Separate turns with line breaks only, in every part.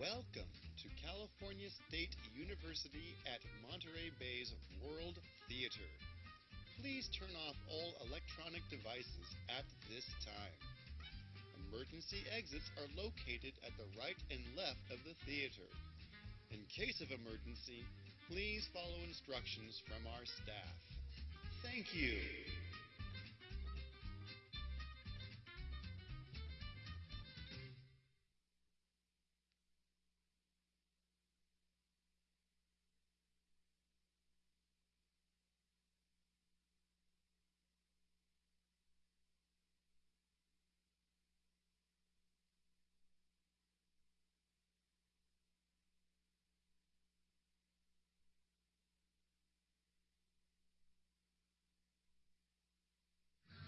Welcome to California State University at Monterey Bay's World Theater. Please turn off all electronic devices at this time. Emergency exits are located at the right and left of the theater. In case of emergency, please follow instructions from our staff. Thank you.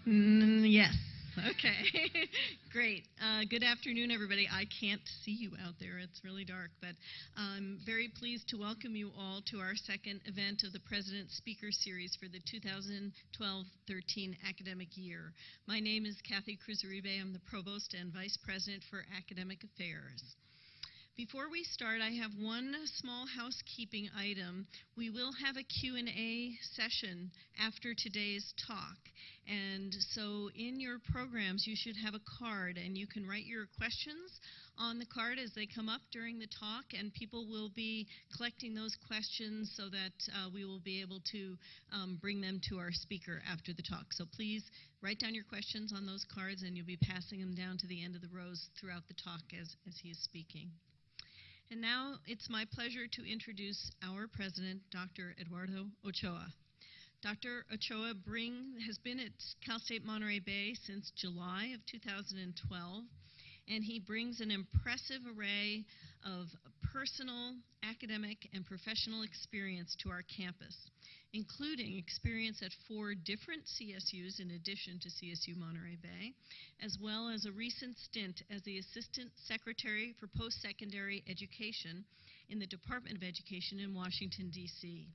Mm, yes. Okay. Great. Uh, good afternoon, everybody. I can't see you out there. It's really dark, but I'm very pleased to welcome you all to our second event of the President's Speaker Series for the 2012-13 academic year. My name is Kathy Cruz-Uribe. I'm the Provost and Vice President for Academic Affairs. Before we start, I have one small housekeeping item. We will have a Q&A session after today's talk. And so in your programs, you should have a card, and you can write your questions on the card as they come up during the talk, and people will be collecting those questions so that uh, we will be able to um, bring them to our speaker after the talk. So please write down your questions on those cards, and you'll be passing them down to the end of the rows throughout the talk as, as he is speaking. And now it's my pleasure to introduce our president, Dr. Eduardo Ochoa. Dr. Ochoa bring, has been at Cal State Monterey Bay since July of 2012 and he brings an impressive array of personal, academic, and professional experience to our campus, including experience at four different CSUs in addition to CSU Monterey Bay, as well as a recent stint as the Assistant Secretary for Post-Secondary Education in the Department of Education in Washington, D.C.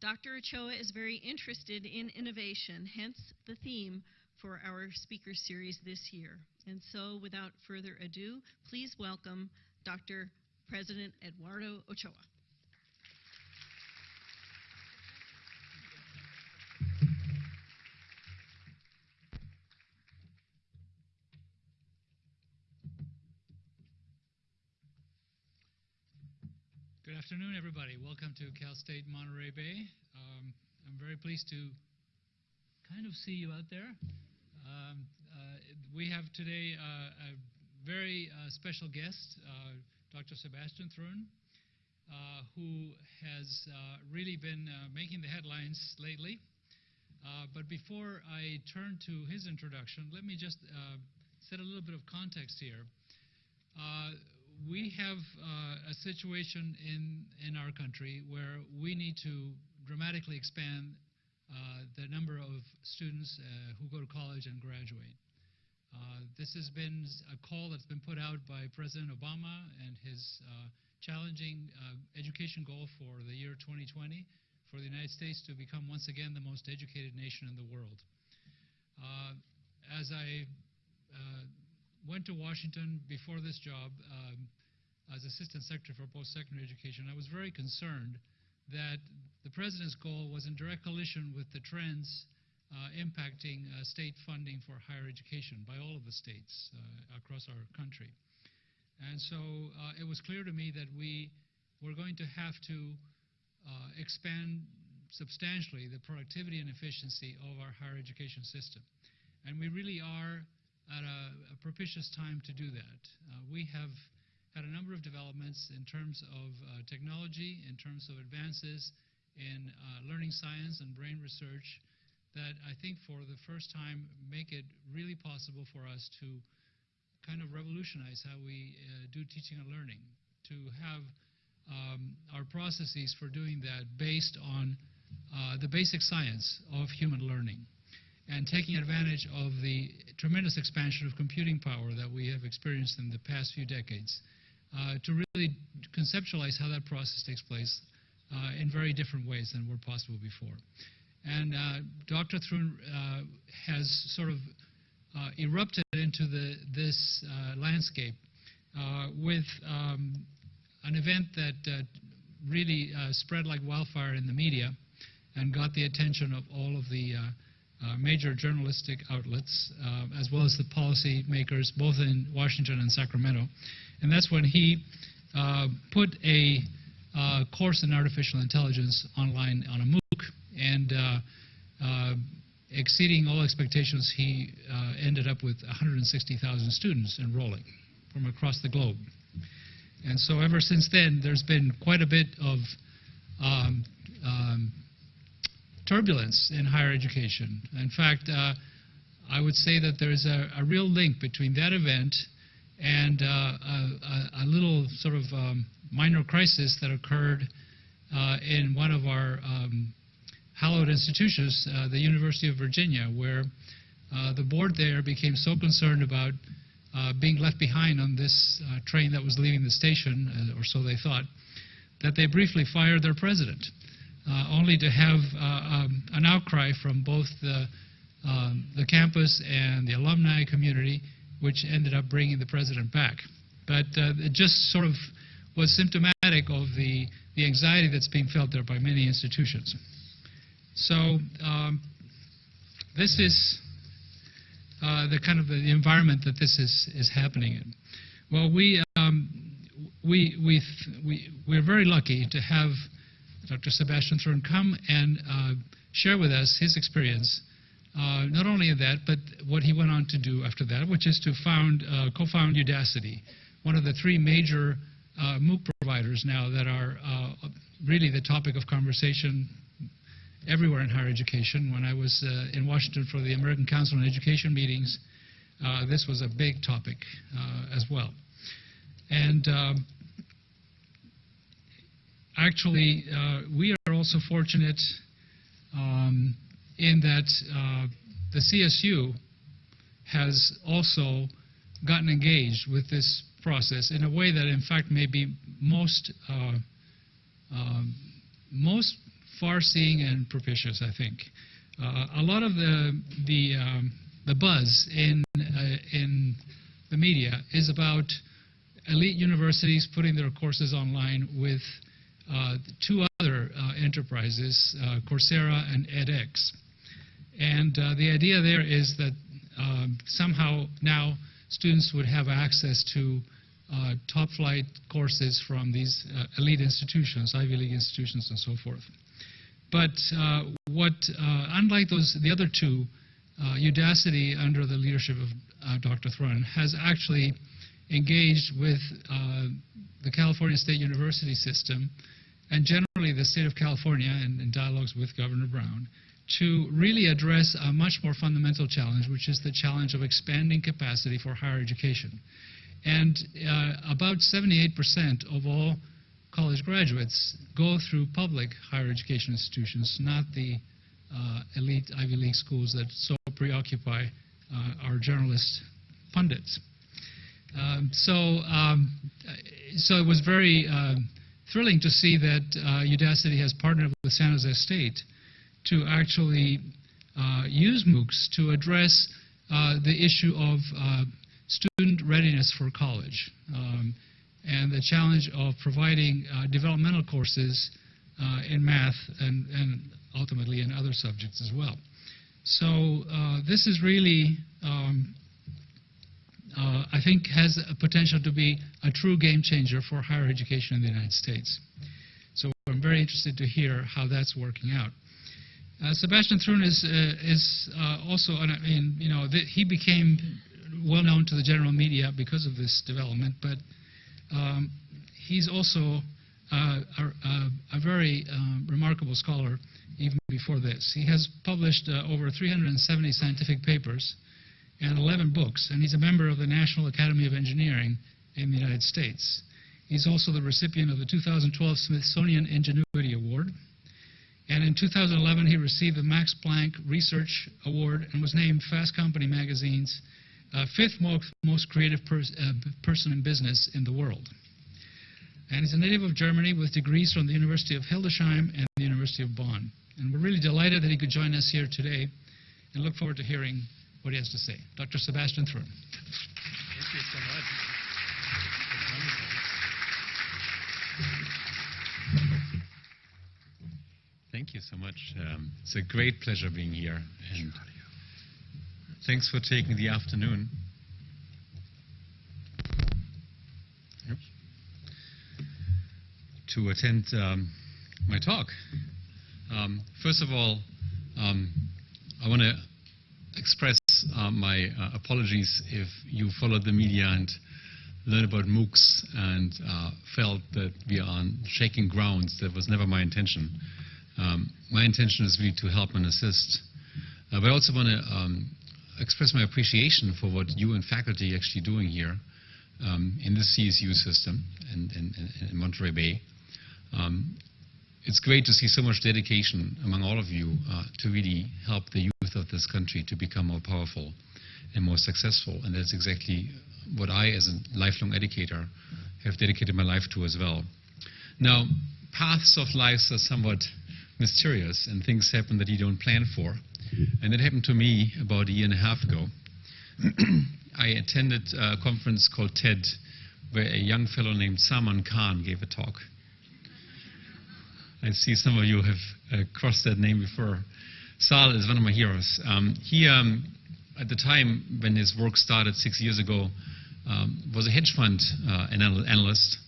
Dr. Ochoa is very interested in innovation, hence the theme for our speaker series this year. And so, without further ado, please welcome Dr. President Eduardo Ochoa.
Good afternoon, everybody. Welcome to Cal State Monterey Bay. Um, I'm very pleased to kind of see you out there. Um, uh, we have today uh, a very uh, special guest, uh, Dr. Sebastian Thrun, uh, who has uh, really been making the headlines lately. but before I turn to his introduction, let me just set a little bit of context here. we have a situation in, in our country where we need to dramatically expand uh, the number of students uh, who go to college and graduate. Uh, this has been a call that's been put out by President Obama and his challenging education goal for the year 2020 for the United States to become once again the most educated nation in the world. as I went to Washington before this job um, as Assistant Secretary for Post-Secondary Education, I was very concerned that the president's goal was in direct collision with the trends uh, impacting uh, state funding for higher education by all of the states uh, across our country. And so uh, it was clear to me that we were going to have to uh, expand substantially the productivity and efficiency of our higher education system. And we really are at a, a propitious time to do that. Uh, we have had a number of developments in terms of uh, technology, in terms of advances in uh, learning science and brain research that I think for the first time make it really possible for us to kind of revolutionize how we uh, do teaching and learning, to have um, our processes for doing that based on uh, the basic science of human learning and taking advantage of the tremendous expansion of computing power that we have experienced in the past few decades uh, to really conceptualize how that process takes place uh, in very different ways than were possible before. And uh, Dr. Thrun uh, has sort of uh, erupted into the, this uh, landscape uh, with um, an event that uh, really spread like wildfire in the media and got the attention of all of the major journalistic outlets, as well as the policy makers, both in Washington and Sacramento. And that's when he put a course in artificial intelligence online on a MOOC, and uh, uh, exceeding all expectations, he uh, ended up with 160,000 students enrolling from across the globe. And so ever since then, there's been quite a bit of um, um, turbulence in higher education. In fact, uh, I would say that there's a, a real link between that event and uh, a, a, little sort of um, minor crisis that occurred uh, in one of our um, hallowed institutions, uh, the University of Virginia, where uh, the board there became so concerned about uh, being left behind on this uh, train that was leaving the station, or so they thought, that they briefly fired their president, only to have um, an outcry from both the, um, the campus and the alumni community, which ended up bringing the president back. But it just sort of was symptomatic of the, the anxiety that's being felt there by many institutions. So um, this is uh, the kind of the environment that this is, is happening in. Well, we, um, we, we, we, we're very lucky to have Dr. Sebastian Thrun come and uh, share with us his experience, uh, not only that, but what he went on to do after that, which is to found, uh, co-found Udacity, one of the three major uh, MOOC providers now that are uh, really the topic of conversation everywhere in higher education. When I was uh, in Washington for the American Council on Education meetings, uh, this was a big topic uh, as well. And um, actually, uh, we are also fortunate um, in that uh, the CSU has also gotten engaged with this process in a way that, in fact, may be most um, most far-seeing and propitious, I think. Uh, a lot of the the um, the buzz in uh, in the media is about elite universities putting their courses online with uh, two other uh, enterprises, uh, Coursera and edX. And uh, the idea there is that um, somehow now students would have access to top flight courses from these elite institutions, Ivy League institutions and so forth. But uh, what, uh, unlike those, the other two, uh, Udacity, under the leadership of uh, Dr. Thrun, has actually engaged with uh, the California State University system and generally the state of California and in dialogues with Governor Brown to really address a much more fundamental challenge, which is the challenge of expanding capacity for higher education. And uh, about 78% of all college graduates go through public higher education institutions, not the uh, elite Ivy League schools that so preoccupy uh, our journalist pundits. Um, so, um, so it was very um, thrilling to see that uh, Udacity has partnered with San Jose State to actually uh, use MOOCs to address uh, the issue of uh, student readiness for college um, and the challenge of providing uh, developmental courses uh, in math and, and ultimately in other subjects as well. So uh, this is really, um, uh, I think, has a potential to be a true game changer for higher education in the United States. So I'm very interested to hear how that's working out. Uh, Sebastian Thrun is, uh, is also, I mean, you know, he became well known to the general media because of this development, but um, he's also uh, a, a, very uh, remarkable scholar even before this. He has published uh, over 370 scientific papers and 11 books, and he's a member of the National Academy of Engineering in the United States. He's also the recipient of the 2012 Smithsonian Ingenuity Award. And in 2011, he received the Max Planck Research Award and was named Fast Company magazine's uh, fifth most, most creative pers uh, person in business in the world. And he's a native of Germany with degrees from the University of Hildesheim and the University of Bonn. And we're really delighted that he could join us here today and look forward to hearing what he has to say. Dr. Sebastian Thrun.
Thank you so much. Thank you so much. Um, it's a great pleasure being here. And thanks for taking the afternoon. To attend um, my talk. Um, first of all, um, I want to express uh, my uh, apologies if you followed the media and learned about MOOCs and uh, felt that we are on shaking grounds. That was never my intention. Um, my intention is really to help and assist. Uh, but I also want to um, express my appreciation for what you and faculty are actually doing here um, in the CSU system in, in, in Monterey Bay. Um, it's great to see so much dedication among all of you uh, to really help the youth of this country to become more powerful and more successful. And that's exactly what I, as a lifelong educator, have dedicated my life to as well. Now, paths of life are somewhat mysterious, and things happen that you don't plan for. And that happened to me about a year and a half ago. I attended a conference called TED, where a young fellow named Salman Khan gave a talk. I see some of you have uh, crossed that name before. Sal is one of my heroes. Um, he, um, at the time when his work started six years ago, um, was a hedge fund uh, anal analyst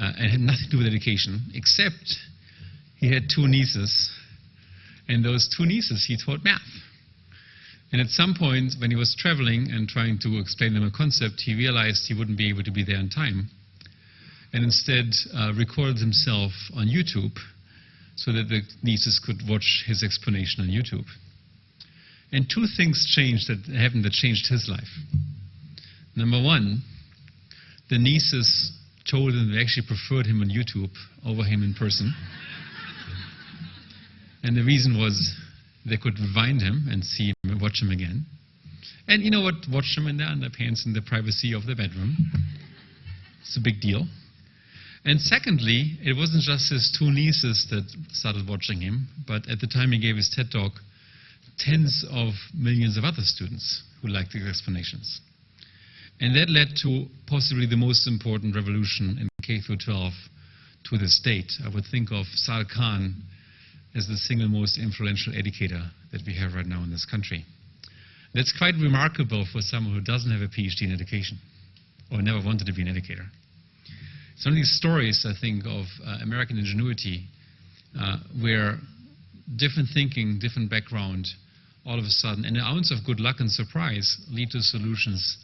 uh, and had nothing to do with education, except he had two nieces, and those two nieces he taught math. And at some point, when he was traveling and trying to explain them a concept, he realized he wouldn't be able to be there in time, and instead uh, recorded himself on YouTube so that the nieces could watch his explanation on YouTube. And two things changed that happened that changed his life. Number one, the nieces told him they actually preferred him on YouTube over him in person. And the reason was they could rewind him and see him watch him again. And you know what? Watch him in their underpants in the privacy of the bedroom. It's a big deal. And secondly, it wasn't just his two nieces that started watching him, but at the time he gave his TED talk, tens of millions of other students who liked his explanations. And that led to possibly the most important revolution in K through 12 to this date. I would think of Sal Khan as the single most influential educator that we have right now in this country. That's quite remarkable for someone who doesn't have a PhD in education or never wanted to be an educator. Some of these stories, I think, of uh, American ingenuity, uh, where different thinking, different background, all of a sudden, and an ounce of good luck and surprise lead to solutions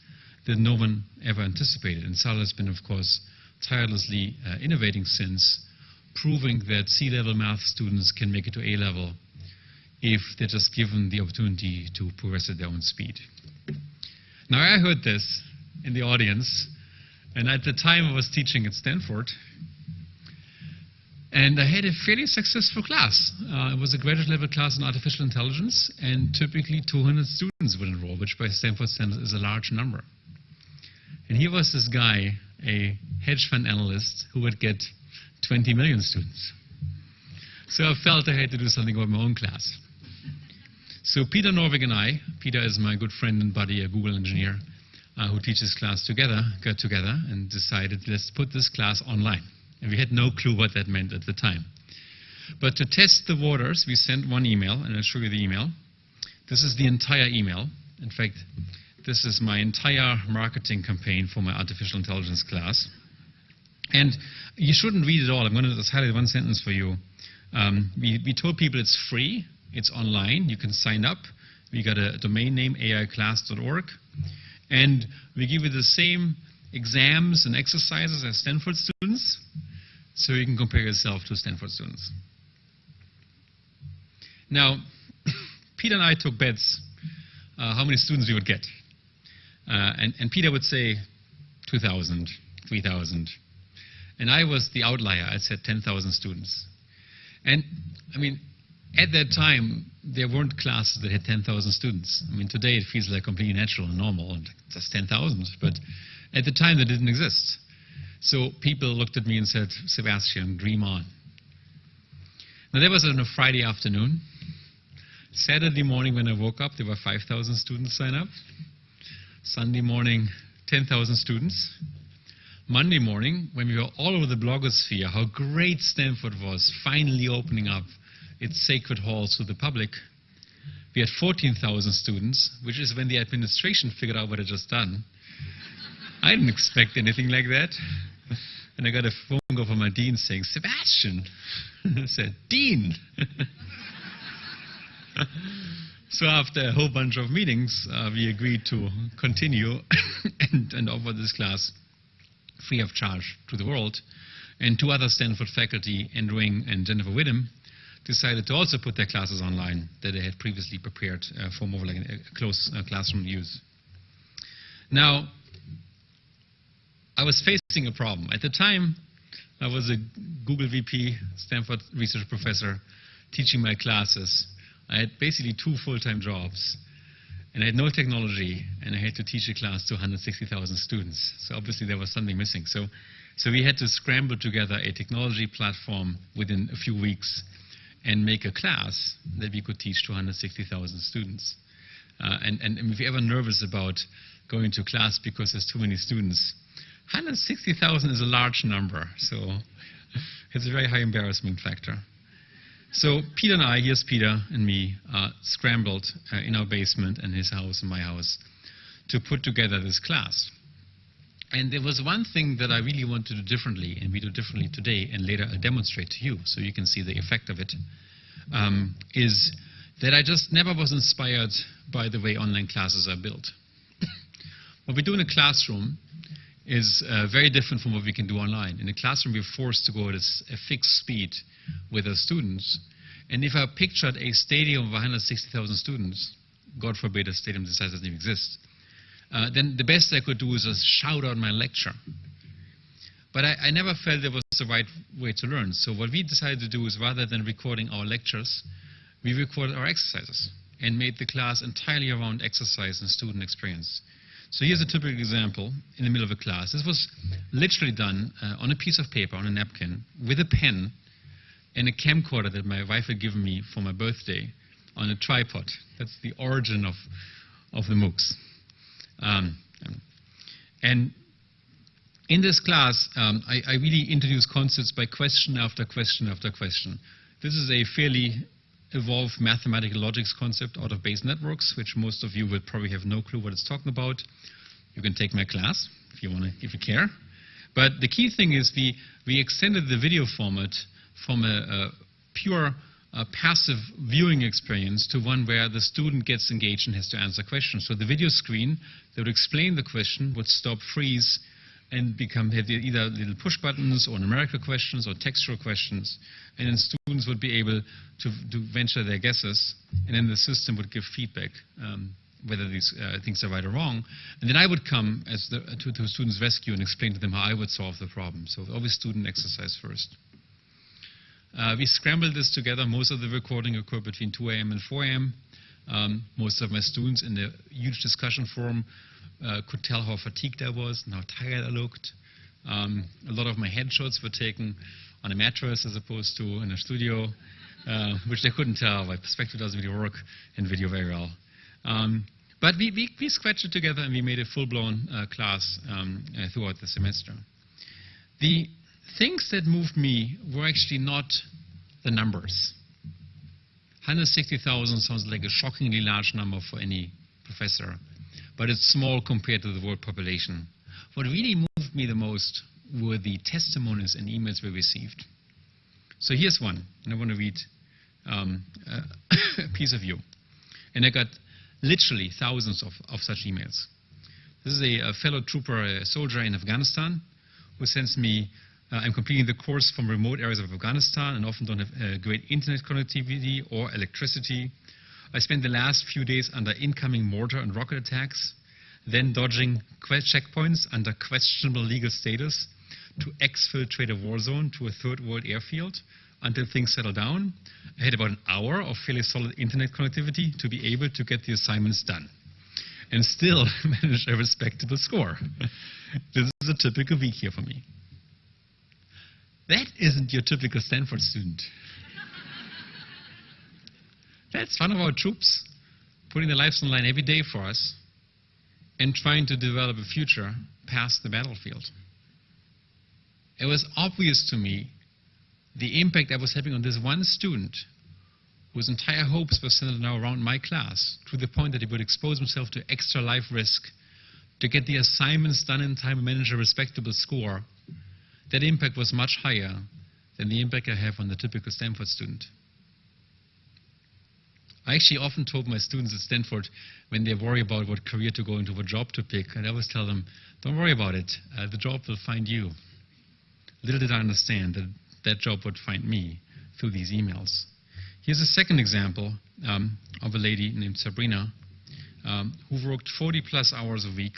that no one ever anticipated. And Sal has been, of course, tirelessly uh, innovating since, proving that C-level math students can make it to A-level if they're just given the opportunity to progress at their own speed. Now, I heard this in the audience, and at the time I was teaching at Stanford, and I had a fairly successful class. Uh, it was a graduate level class in artificial intelligence, and typically 200 students would enroll, which by Stanford standards is a large number. And here was this guy, a hedge fund analyst, who would get 20 million students. So I felt I had to do something about my own class. So Peter Norvig and I, Peter is my good friend and buddy, a Google engineer, uh, who teaches class together, got together and decided let's put this class online. And we had no clue what that meant at the time. But to test the waters, we sent one email, and I'll show you the email. This is the entire email. In fact, this is my entire marketing campaign for my artificial intelligence class. And you shouldn't read it all. I'm going to just highlight one sentence for you. Um, we, we told people it's free. It's online. You can sign up. We got a domain name, aiclass.org. And we give you the same exams and exercises as Stanford students, so you can compare yourself to Stanford students. Now, Peter and I took bets uh, how many students we would get. Uh, and, and, Peter would say 2,000, 3,000. And I was the outlier. I said 10,000 students. And, I mean, at that time, there weren't classes that had 10,000 students. I mean, today it feels like completely natural and normal, and just 10,000. But at the time, that didn't exist. So people looked at me and said, Sebastian, dream on. Now, that was on a Friday afternoon. Saturday morning, when I woke up, there were 5,000 students sign up. Sunday morning, 10,000 students. Monday morning, when we were all over the blogosphere, how great Stanford was, finally opening up its sacred halls to the public. We had 14,000 students, which is when the administration figured out what I'd just done. I didn't expect anything like that. And I got a phone call from my dean saying, Sebastian. I said, Dean. so after a whole bunch of meetings, uh, we agreed to continue and, and offer this class free of charge to the world. And two other Stanford faculty, Andrew Ng and Jennifer Widom, decided to also put their classes online that they had previously prepared uh, for more like a close uh, classroom use. Now, I was facing a problem. At the time, I was a Google VP, Stanford research professor, teaching my classes. I had basically two full-time jobs, and I had no technology, and I had to teach a class to 160,000 students. So obviously there was something missing. So, so we had to scramble together a technology platform within a few weeks and make a class that we could teach to 160,000 students. Uh, and, and, and if you're ever nervous about going to class because there's too many students, 160,000 is a large number, so it's a very high embarrassment factor. So Peter and I, here's Peter and me, uh, scrambled uh, in our basement and his house and my house to put together this class. And there was one thing that I really want to do differently, and we do differently today, and later I'll demonstrate to you so you can see the effect of it. Um, is that I just never was inspired by the way online classes are built. what we do in a classroom is uh, very different from what we can do online. In a classroom, we're forced to go at a, a fixed speed with our students. And if I pictured a stadium of 160,000 students, God forbid a stadium this size doesn't even exist, uh, then the best I could do is just shout out my lecture. But I, I never felt it was the right way to learn. So what we decided to do is rather than recording our lectures, we recorded our exercises and made the class entirely around exercise and student experience. So here's a typical example in the middle of a class. This was literally done uh, on a piece of paper, on a napkin, with a pen and a camcorder that my wife had given me for my birthday on a tripod. That's the origin of, of the MOOCs. Um, and in this class, um, I, I, really introduce concepts by question after question after question. This is a fairly evolved mathematical logics concept out of Bayes networks, which most of you will probably have no clue what it's talking about. You can take my class if you want to, if you care. But the key thing is we, we extended the video format from a, a pure passive viewing experience to one where the student gets engaged and has to answer questions. So the video screen that would explain the question would stop, freeze, and become either little push buttons or numerical questions or textual questions. And then students would be able to, to venture their guesses, and then the system would give feedback. Um, whether these uh, things are right or wrong. And then I would come as the, to, to students' rescue and explain to them how I would solve the problem. So always student exercise first. Uh, we scrambled this together. Most of the recording occurred between 2 a.m. and 4 a.m. Um, most of my students in the huge discussion forum uh, could tell how fatigued I was and how tired I looked. Um, a lot of my headshots were taken on a mattress as opposed to in a studio, uh, which they couldn't tell. My perspective doesn't really work in video very well. Um, but we, we, we, scratched it together and we made a full-blown uh, class um, uh, throughout the semester. The things that moved me were actually not the numbers. 160,000 sounds like a shockingly large number for any professor, but it's small compared to the world population. What really moved me the most were the testimonies and emails we received. So here's one, and I want to read um, a piece of you. And I got literally thousands of, of such emails. This is a, a fellow trooper, a soldier in Afghanistan, who sends me uh, I'm completing the course from remote areas of Afghanistan and often don't have uh, great internet connectivity or electricity. I spent the last few days under incoming mortar and rocket attacks, then dodging checkpoints under questionable legal status to exfiltrate a war zone to a third world airfield until things settle down. I had about an hour of fairly solid internet connectivity to be able to get the assignments done and still manage a respectable score. this is a typical week here for me. That isn't your typical Stanford student. That's one of our troops putting their lives on the line every day for us and trying to develop a future past the battlefield. It was obvious to me the impact I was having on this one student whose entire hopes were centered now around my class, to the point that he would expose himself to extra life risk to get the assignments done in time and manage a respectable score, that impact was much higher than the impact I have on the typical Stanford student. I actually often told my students at Stanford when they worry about what career to go into, what job to pick, and I always tell them, don't worry about it. Uh, the job will find you. Little did I understand that that job would find me through these emails. Here's a second example um, of a lady named Sabrina um, who worked 40 plus hours a week.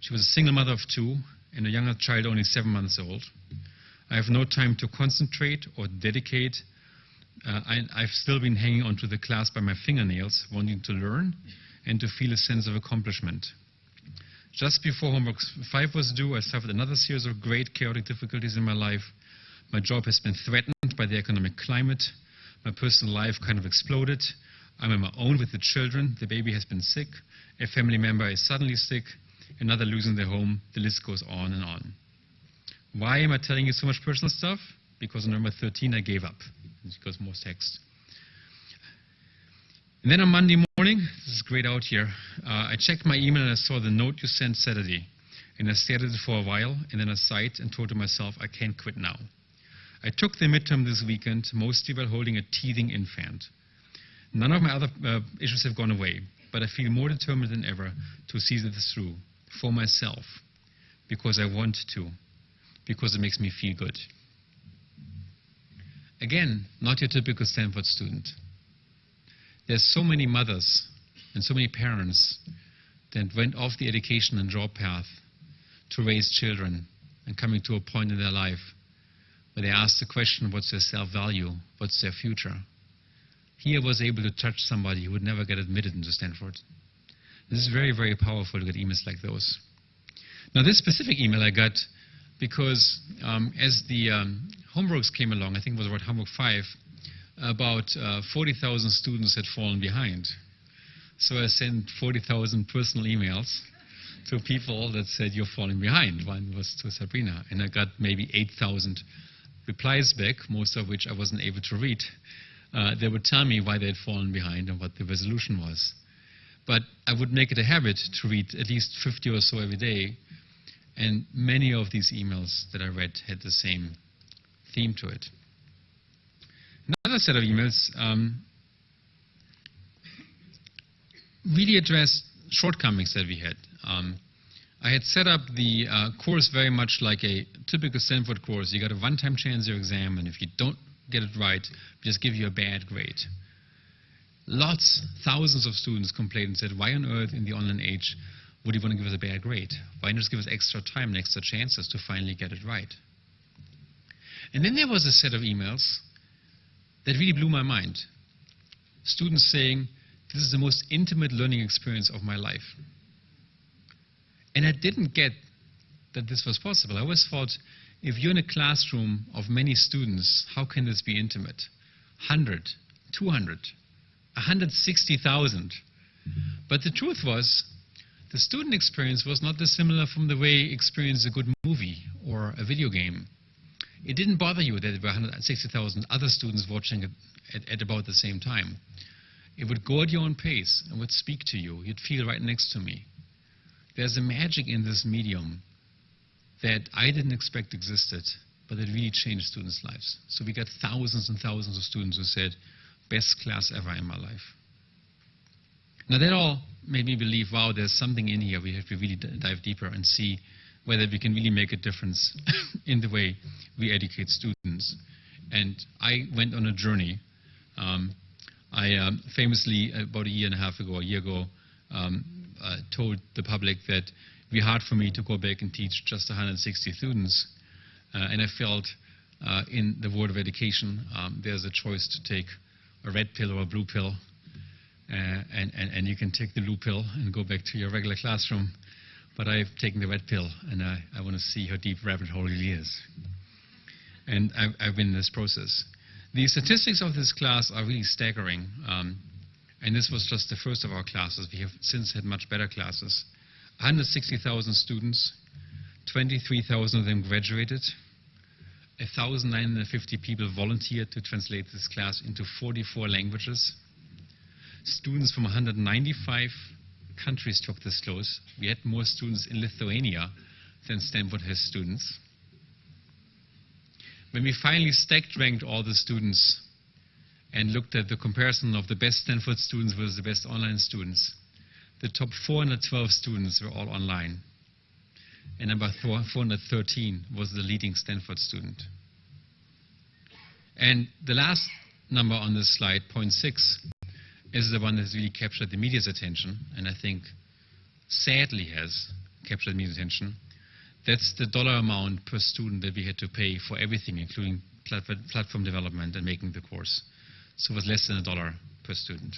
She was a single mother of two and a younger child only seven months old. I have no time to concentrate or dedicate. Uh, I, I've still been hanging onto the class by my fingernails, wanting to learn and to feel a sense of accomplishment. Just before homework 5 was due, I suffered another series of great chaotic difficulties in my life. My job has been threatened by the economic climate. My personal life kind of exploded. I'm on my own with the children. The baby has been sick. A family member is suddenly sick. Another losing their home. The list goes on and on. Why am I telling you so much personal stuff? Because on number 13 I gave up. Because more text. And then on Monday morning, this is great out here, uh, I checked my email and I saw the note you sent Saturday. And I stared at it for a while and then I sighed and told to myself, I can't quit now. I took the midterm this weekend, mostly while holding a teething infant. None of my other uh, issues have gone away, but I feel more determined than ever to see this through for myself, because I want to, because it makes me feel good. Again, not your typical Stanford student. There's so many mothers and so many parents that went off the education and job path to raise children and coming to a point in their life where they ask the question, what's their self-value? What's their future? Here was able to touch somebody who would never get admitted into Stanford. This is very, very powerful to get emails like those. Now this specific email I got because um, as the um, homeworks came along, I think it was about homework 5, about uh, 40,000 students had fallen behind. So I sent 40,000 personal emails to people that said, you're falling behind. One was to Sabrina. And I got maybe 8,000 replies back, most of which I wasn't able to read. Uh, they would tell me why they had fallen behind and what the resolution was. But I would make it a habit to read at least 50 or so every day. And many of these emails that I read had the same theme to it. Another set of emails um, really addressed shortcomings that we had. Um, I had set up the uh, course very much like a typical Stanford course. You got a one-time chance your exam, and if you don't get it right, we just give you a bad grade. Lots, thousands of students complained and said, why on earth in the online age would you want to give us a bad grade? Why not just give us extra time and extra chances to finally get it right? And then there was a set of emails that really blew my mind. Students saying, this is the most intimate learning experience of my life. And I didn't get that this was possible. I always thought, if you're in a classroom of many students, how can this be intimate? 100, 200, 160,000. But the truth was, the student experience was not dissimilar from the way experience a good movie or a video game. It didn't bother you that there were 160,000 other students watching it at, at about the same time. It would go at your own pace and would speak to you. You'd feel right next to me. There's a magic in this medium that I didn't expect existed, but it really changed students' lives. So we got thousands and thousands of students who said, best class ever in my life. Now that all made me believe, wow, there's something in here. We have to really dive deeper and see whether we can really make a difference in the way we educate students. And I went on a journey. Um, I um, famously, about a year and a half ago, a year ago, um, uh, told the public that it would be hard for me to go back and teach just 160 students. Uh, and I felt uh, in the world of education, um, there's a choice to take a red pill or a blue pill. Uh, and, and, and you can take the blue pill and go back to your regular classroom. But I've taken the red pill, and I, I want to see how deep rabbit hole really is. And I've, I've been in this process. The statistics of this class are really staggering. Um, and this was just the first of our classes. We have since had much better classes. 160,000 students, 23,000 of them graduated. 1,950 people volunteered to translate this class into 44 languages. Students from 195 countries took this course. We had more students in Lithuania than Stanford has students. When we finally stacked ranked all the students and looked at the comparison of the best Stanford students versus the best online students, the top 412 students were all online. And number 413 was the leading Stanford student. And the last number on this slide, 0.6, is the one that's really captured the media's attention, and I think sadly has captured media's attention. That's the dollar amount per student that we had to pay for everything, including platform development and making the course. So it was less than a dollar per student.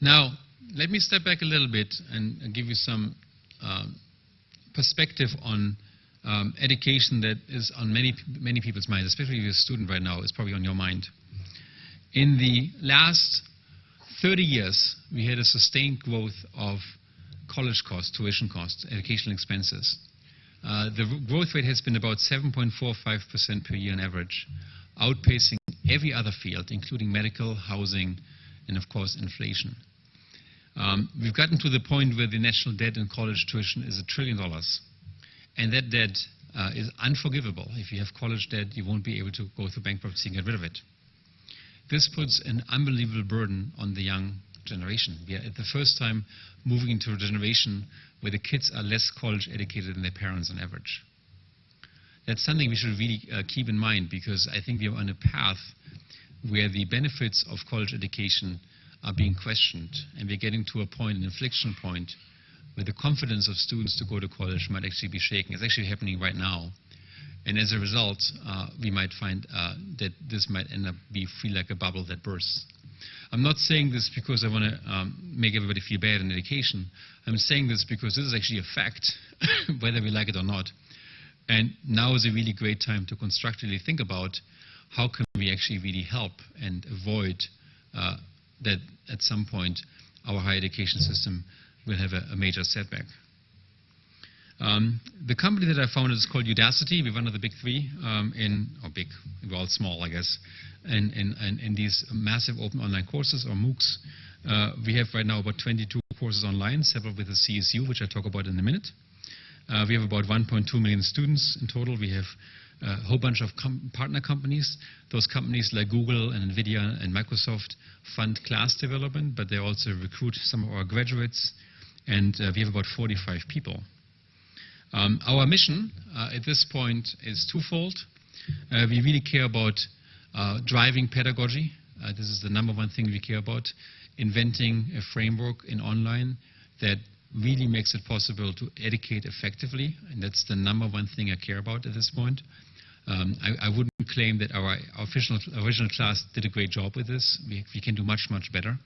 Now, let me step back a little bit and give you some um, perspective on um, education that is on many, many people's minds, especially if you're a student right now, it's probably on your mind. In the last 30 years, we had a sustained growth of college costs, tuition costs, educational expenses. Uh, the growth rate has been about 7.45% per year on average, outpacing every other field, including medical, housing, and of course inflation. Um, we've gotten to the point where the national debt in college tuition is a trillion dollars. And that debt uh, is unforgivable. If you have college debt, you won't be able to go through bankruptcy and get rid of it. This puts an unbelievable burden on the young generation. We are at the first time moving into a generation where the kids are less college educated than their parents on average. That's something we should really uh, keep in mind because I think we are on a path where the benefits of college education are being questioned and we're getting to a point, an inflection point, where the confidence of students to go to college might actually be shaken. It's actually happening right now. And as a result, uh, we might find uh, that this might end up be feel like a bubble that bursts. I'm not saying this because I want to um, make everybody feel bad in education. I'm saying this because this is actually a fact, whether we like it or not. And now is a really great time to constructively think about how can we actually really help and avoid uh, that at some point our higher education system will have a, a major setback. Um, the company that I founded is called Udacity. We're one of the big three um, in, or big, we're all small, I guess, in, in, in, in these massive open online courses or MOOCs. Uh, we have right now about 22 courses online, several with the CSU, which I'll talk about in a minute. Uh, we have about 1.2 million students in total. We have a whole bunch of com partner companies. Those companies like Google and NVIDIA and Microsoft fund class development, but they also recruit some of our graduates, and uh, we have about 45 people. Um, our mission uh, at this point is twofold. Uh, we really care about uh, driving pedagogy. Uh, this is the number one thing we care about. Inventing a framework in online that really makes it possible to educate effectively, and that's the number one thing I care about at this point. Um, I, I, wouldn't claim that our, official, original class did a great job with this. We, we can do much, much better.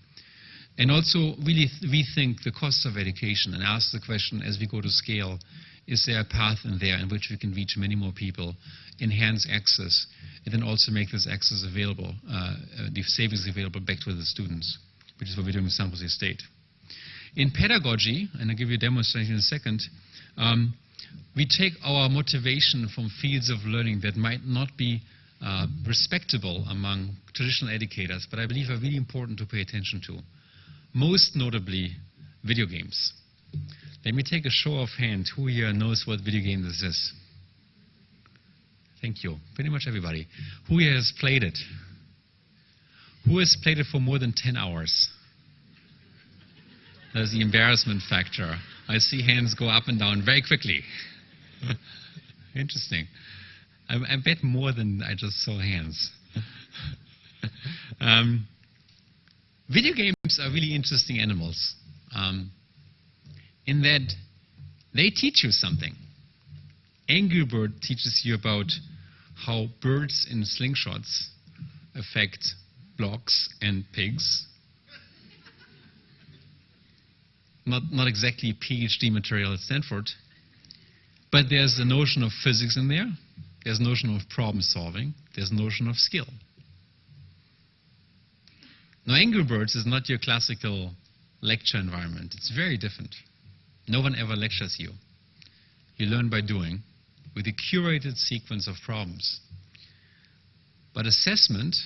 And also really rethink the costs of education and ask the question as we go to scale, is there a path in there in which we can reach many more people, enhance access, and then also make this access available, uh, uh, the savings available back to the students, which is what we're doing in San Jose State. In pedagogy, and I'll give you a demonstration in a second, um, we take our motivation from fields of learning that might not be uh, respectable among traditional educators, but I believe are really important to pay attention to. Most notably, video games. Let me take a show of hands. Who here knows what video game this is? Thank you. Pretty much everybody. Who here has played it? Who has played it for more than 10 hours? There's the embarrassment factor. I see hands go up and down very quickly. Interesting. I, I, bet more than I just saw hands. um, video games are really interesting animals um, in that they teach you something. Angry Bird teaches you about how birds in slingshots affect blocks and pigs not, not exactly PhD material at Stanford, but there's a notion of physics in there, there's a notion of problem solving, there's a notion of skill. Now, Angry Birds is not your classical lecture environment. It's very different. No one ever lectures you. You learn by doing. with a curated sequence of problems. But assessment,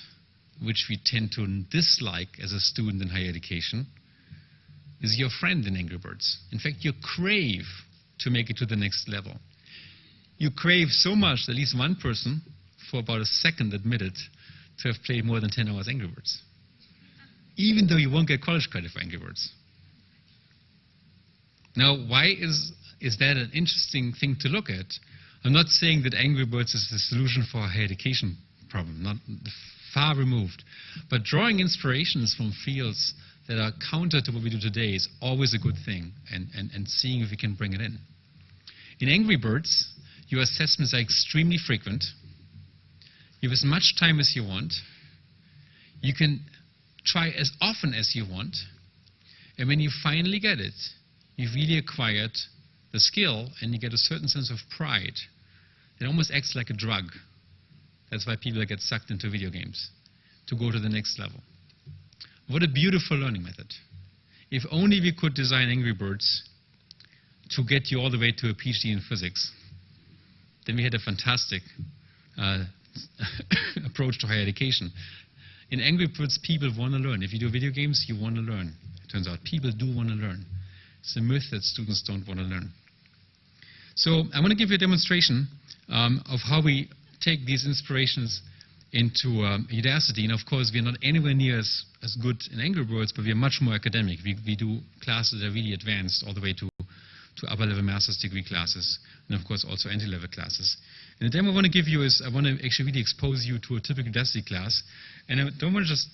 which we tend to dislike as a student in higher education, is your friend in Angry Birds. In fact, you crave to make it to the next level. You crave so much that at least one person, for about a second, admitted to have played more than 10 hours Angry Birds. Even though you won't get college credit for Angry Birds. Now, why is, is that an interesting thing to look at? I'm not saying that Angry Birds is the solution for a higher education problem, not far removed. But drawing inspirations from fields that are counter to what we do today is always a good thing, and, and, and seeing if we can bring it in. In Angry Birds, your assessments are extremely frequent. You have as much time as you want. You can try as often as you want. And when you finally get it, you've really acquired the skill and you get a certain sense of pride. It almost acts like a drug. That's why people get sucked into video games, to go to the next level. What a beautiful learning method. If only we could design Angry Birds to get you all the way to a PhD in physics, then we had a fantastic uh, approach to higher education. In Angry Birds, people want to learn. If you do video games, you want to learn. It turns out people do want to learn. It's a myth that students don't want to learn. So I want to give you a demonstration um, of how we take these inspirations into um, Udacity. And of course, we're not anywhere near as, as good in Angry Birds, but we are much more academic. We, we do classes that are really advanced all the way to, to upper level master's degree classes, and of course also entry level classes. And the demo I want to give you is I want to actually really expose you to a typical Udacity class. And I don't want to just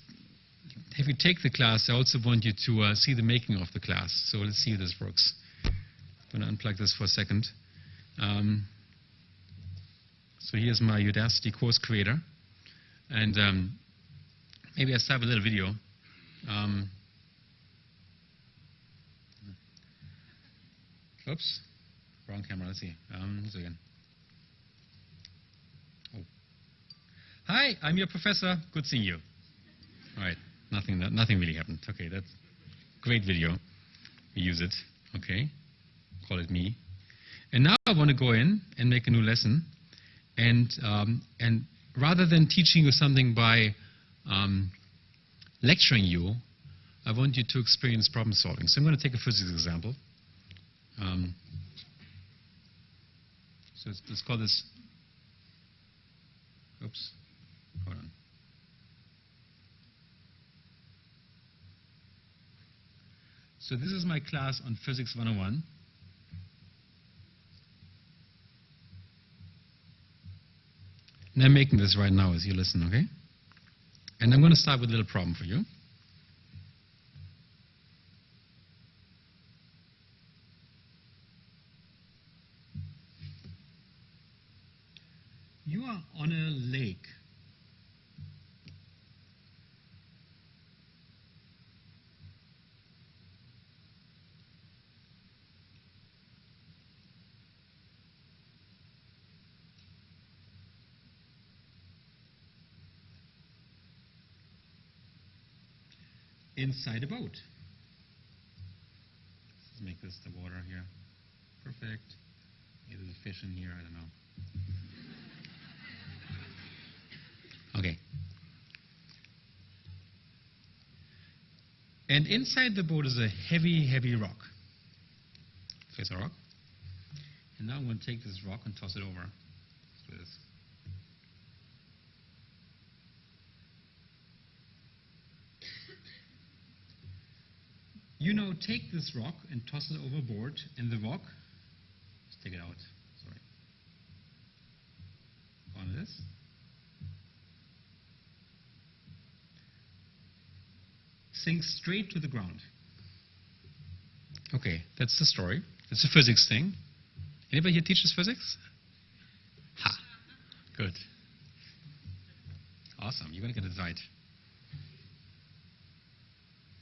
have you take the class, I also want you to uh, see the making of the class. So let's see if this works. I'm going to unplug this for a second. Um, so here's my Udacity course creator. And um, maybe I'll start with a little video. Um, oops, wrong camera. Let's see. Um, so again. Oh. Hi, I'm your professor. Good seeing you. All right, nothing, nothing really happened. Okay, that's great video. We use it. Okay, call it me. And now I want to go in and make a new lesson. And, um, and rather than teaching you something by um, lecturing you, I want you to experience problem solving. So I'm going to take a physics example. Um, so let's, let's call this, oops, hold on. So this is my class on Physics 101. And I'm making this right now as you listen, okay? And I'm going to start with a little problem for you. You are on a lake. Inside a boat. Let's make this the water here. Perfect. Maybe there's a fish in here, I don't know. Okay. And inside the boat is a heavy, heavy rock. Face a rock. And now I'm going to take this rock and toss it over. Let's You now take this rock and toss it overboard, and the rock, let's take it out, sorry. On this. Sinks straight to the ground. Okay, that's the story. It's a physics thing. Anybody here teaches physics? Ha, good. Awesome, you're going to get it right.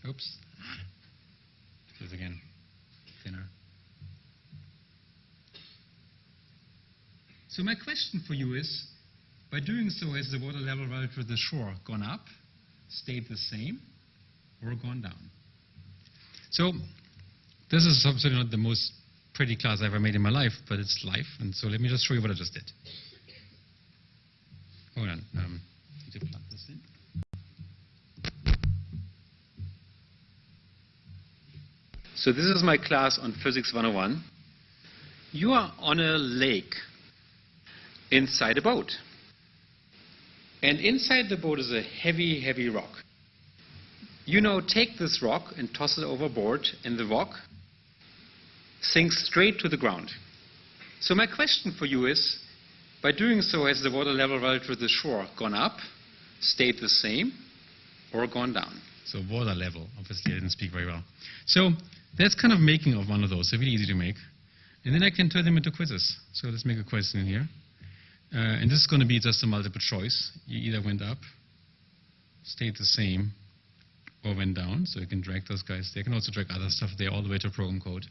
Oops. This again, thinner. So my question for you is, by doing so, has the water level relative to the shore gone up, stayed the same, or gone down? So this is absolutely not the most pretty class I've ever made in my life, but it's life. And so let me just show you what I just did. Hold on. Um, plug this in. So this is my class on Physics 101. You are on a lake inside a boat. And inside the boat is a heavy, heavy rock. You now take this rock and toss it overboard, and the rock sinks straight to the ground. So my question for you is, by doing so, has the water level relative to the shore gone up, stayed the same, or gone down? So water level, obviously I didn't speak very well. So that's kind of making of one of those, they're really easy to make. And then I can turn them into quizzes. So let's make a question here. Uh, and this is going to be just a multiple choice. You either went up, stayed the same, or went down. So you can drag those guys. They can also drag other stuff there all the way to program code.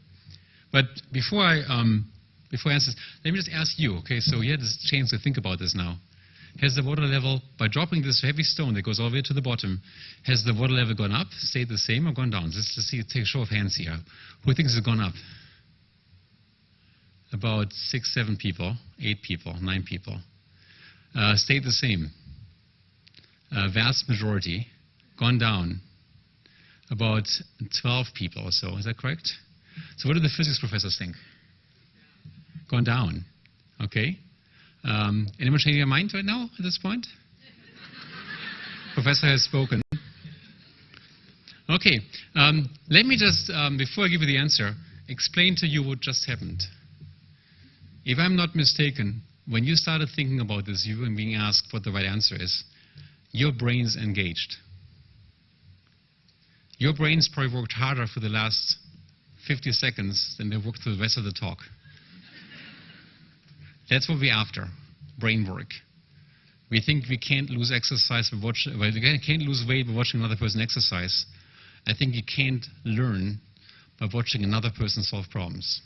But before I um, before I answer this, let me just ask you. Okay, so you had this chance to think about this now. Has the water level, by dropping this heavy stone that goes all the way to the bottom, has the water level gone up, stayed the same, or gone down? Let's, let's see, take a show of hands here. Who thinks it's gone up? About six, seven people, eight people, nine people. Uh, stayed the same. Vast majority. Gone down. About 12 people or so. Is that correct? So what do the physics professors think? Gone down. Okay. Um, anyone changing their mind right now at this point? Professor has spoken. Okay. Um, let me just, um, before I give you the answer, explain to you what just happened. If I'm not mistaken, when you started thinking about this, you were being asked what the right answer is, your brain's engaged. Your brain's probably worked harder for the last 50 seconds than they worked for the rest of the talk. That's what we're after, brain work. We think we can't lose exercise by watching, well, we can't lose weight by watching another person exercise. I think you can't learn by watching another person solve problems.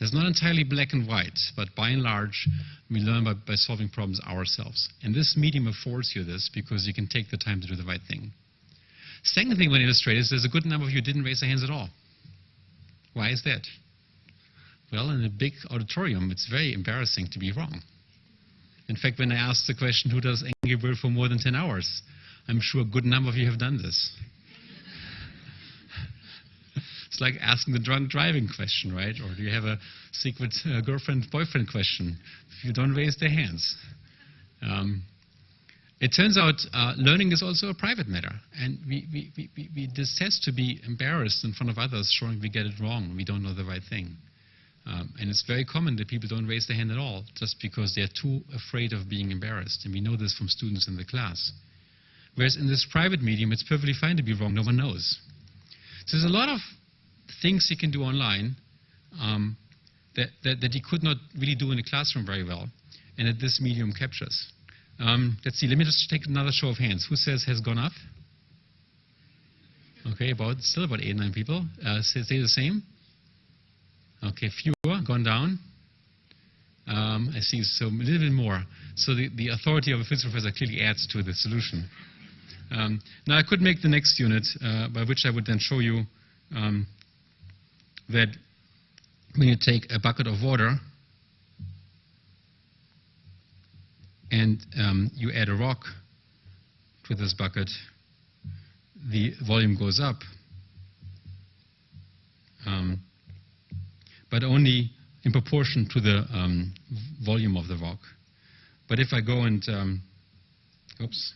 It's not entirely black and white, but by and large, we learn by, by solving problems ourselves. And this medium affords you this because you can take the time to do the right thing. Second thing I want to illustrate is there's a good number of you didn't raise their hands at all. Why is that? Well, in a big auditorium, it's very embarrassing to be wrong. In fact, when I asked the question, who does Angry Bird for more than 10 hours? I'm sure a good number of you have done this. It's like asking the drunk driving question, right? Or do you have a secret uh, girlfriend-boyfriend question? If you don't raise their hands. Um, it turns out uh, learning is also a private matter, and we, we, we, we detest to be embarrassed in front of others showing we get it wrong, we don't know the right thing. Um, and it's very common that people don't raise their hand at all just because they're too afraid of being embarrassed, and we know this from students in the class. Whereas in this private medium, it's perfectly fine to be wrong, no one knows. So there's a lot of things he can do online um, that, that, that you could not really do in a classroom very well, and that this medium captures. Um, let's see, let me just take another show of hands. Who says has gone up? Okay, about still about eight, nine people. Uh, say the same. Okay, fewer, gone down. Um, I see, so a little bit more. So the, the authority of a physics professor clearly adds to the solution. Um, now I could make the next unit, uh, by which I would then show you um, that when you take a bucket of water and um, you add a rock to this bucket, the volume goes up, um, but only in proportion to the um, volume of the rock. But if I go and, um, oops,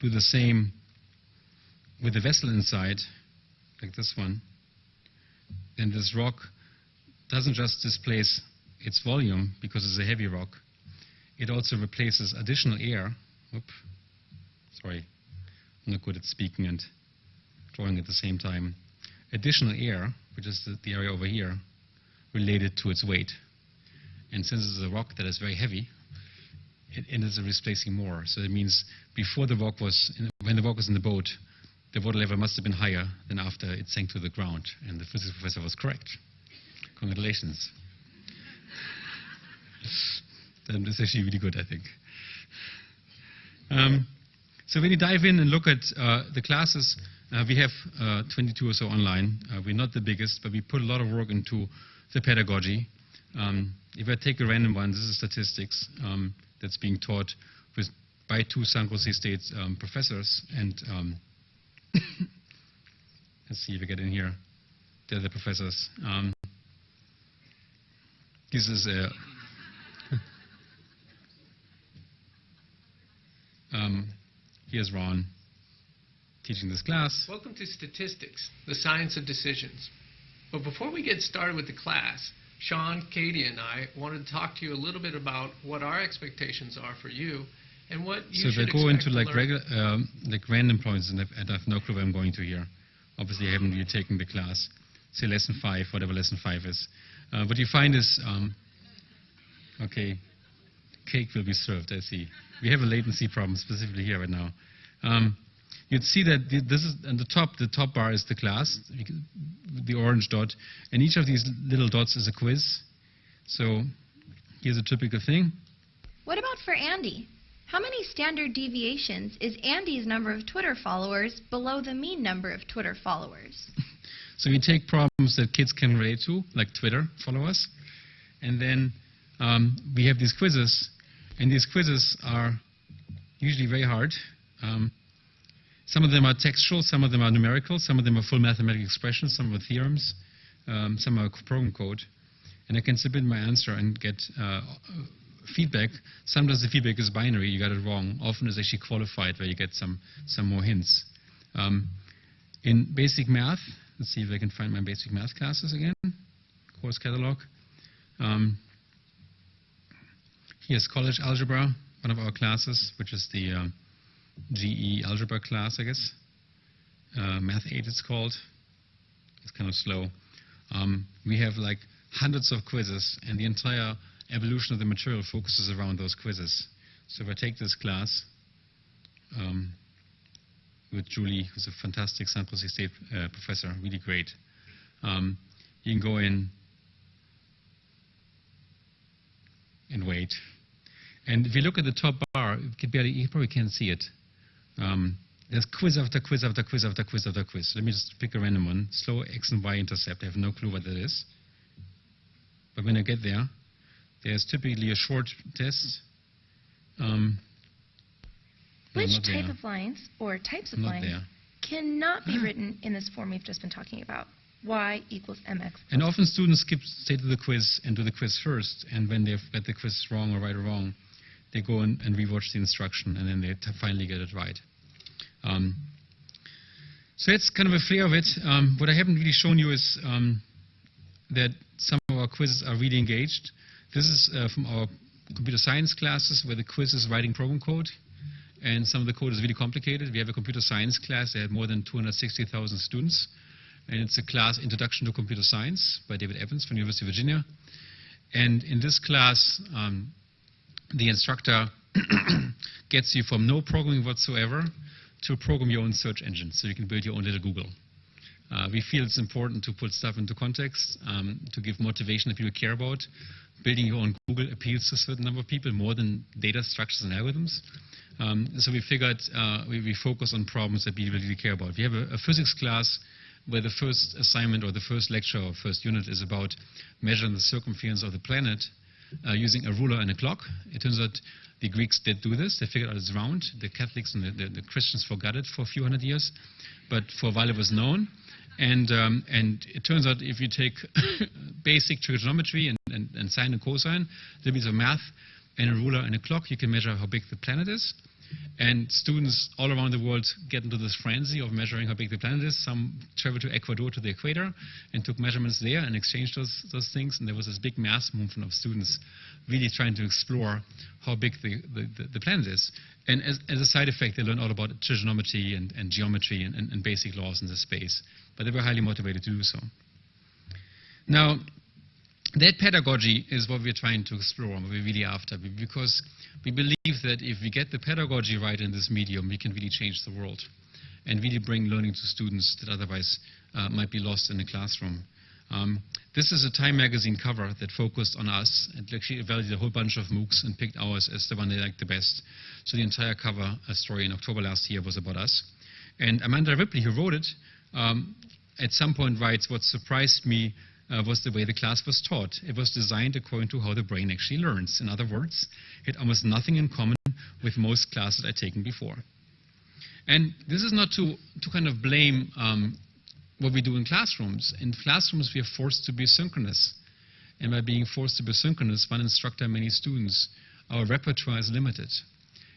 do the same with the vessel inside, like this one, then this rock doesn't just displace its volume because it's a heavy rock. It also replaces additional air. Oop, sorry, I'm not good at speaking and drawing at the same time. Additional air, which is the, the area over here, related to its weight. And since it's a rock that is very heavy, it, it is replacing more. So it means before the rock was, in, when the rock was in the boat, the water level must have been higher than after it sank to the ground. And the physics professor was correct. Congratulations. Then is actually really good, I think. Um, so when you dive in and look at uh, the classes, Uh, we have uh, 22 or so online. Uh, we're not the biggest, but we put a lot of work into the pedagogy. Um, if I take a random one, this is statistics um, that's being taught with, by two San Jose State um, professors. And um, let's see if we get in here. They're the professors. Um, this is a um, here's Ron teaching this class.
Welcome to Statistics, the Science of Decisions. But before we get started with the class, Sean, Katie, and I wanted to talk to you a little bit about what our expectations are for you and what you
so
should
if I go into like regular, um, like random points, and I've, and I've no clue where I'm going to here. Obviously, I haven't really taken the class. Say lesson five, whatever lesson five is. Uh, what you find is, um, okay, cake will be served. I see. We have a latency problem specifically here right now. Um, you'd see that the, this is on the top. The top bar is the class, the orange dot, and each of these little dots is a quiz. So here's a typical thing.
What about for Andy? How many standard deviations is Andy's number of Twitter followers below the mean number of Twitter followers?
So we take problems that kids can relate to, like Twitter followers, and then um, we have these quizzes, and these quizzes are usually very hard. Um, some of them are textual, some of them are numerical, some of them are full mathematical expressions, some are theorems, um, some are program code, and I can submit my answer and get uh, feedback. Sometimes the feedback is binary, you got it wrong. Often it's actually qualified, where you get some some more hints. Um, in basic math, let's see if I can find my basic math classes again, course catalog. Um, here's college algebra, one of our classes, which is the um, GE algebra class, I guess. Uh, math 8 it's called. It's kind of slow. Um, we have like hundreds of quizzes, and the entire evolution of the material focuses around those quizzes. So if I take this class, um, with Julie, who's a fantastic San Jose State uh, professor, really great. Um, you can go in and wait. And if you look at the top bar, you, barely, you probably can't see it. Um, there's quiz after quiz after quiz after quiz after quiz. Let me just pick a random one. Slow X and Y intercept. I have no clue what that is. But when I get there, there's typically a short test. Um, no,
Which type
there.
of lines or types of
Not
lines
there.
cannot be written in this form we've just been talking about? Y equals mx.
And often students skip straight to the quiz and do the quiz first, and when they've got the quiz wrong or right or wrong, they go and, and rewatch the instruction, and then they t- finally get it right. Um, so that's kind of a flair of it. Um, what I haven't really shown you is um, that some of our quizzes are really engaged. This is uh, from our computer science classes where the quiz is writing program code, and some of the code is really complicated. We have a computer science class that had more than 260,000 students, and it's a class Introduction to Computer Science by David Evans from University of Virginia. And in this class, um, the instructor gets you from no programming whatsoever to program your own search engine, so you can build your own little Google. Uh, we feel it's important to put stuff into context, um, to give motivation that people care about. Building your own Google appeals to a certain number of people more than data structures and algorithms. Um, so we figured uh, we, we focus on problems that people really care about. We have a, a physics class where the first assignment or the first lecture or first unit is about measuring the circumference of the planet uh, using a ruler and a clock. It turns out the Greeks did do this. They figured out it's round. The Catholics and the, the, the Christians forgot it for a few hundred years, but for a while it was known. And, um, and it turns out if you take basic trigonometry and, and, and sine and cosine, a little bit of math, and a ruler and a clock, you can measure how big the planet is. And students all around the world get into this frenzy of measuring how big the planet is. Some travel to Ecuador to the equator and took measurements there and exchanged those, those things. And there was this big mass movement of students really trying to explore how big the, the, the planet is. And as, as a side effect, they learned all about trigonometry and, and geometry and, and, and basic laws in the space. But they were highly motivated to do so. Now, that pedagogy is what we're trying to explore, what we're really after, because we believe that if we get the pedagogy right in this medium, we can really change the world and really bring learning to students that otherwise uh, might be lost in the classroom. Um, this is a Time magazine cover that focused on us and actually evaluated a whole bunch of MOOCs and picked ours as the one they liked the best. So the entire cover uh, story in October last year was about us. And Amanda Ripley, who wrote it, um, at some point writes, what surprised me uh, was the way the class was taught. It was designed according to how the brain actually learns. In other words, it had almost nothing in common with most classes I'd taken before. And this is not to, to kind of blame um, what we do in classrooms. In classrooms, we are forced to be synchronous. And by being forced to be synchronous, one instructor, many students, our repertoire is limited.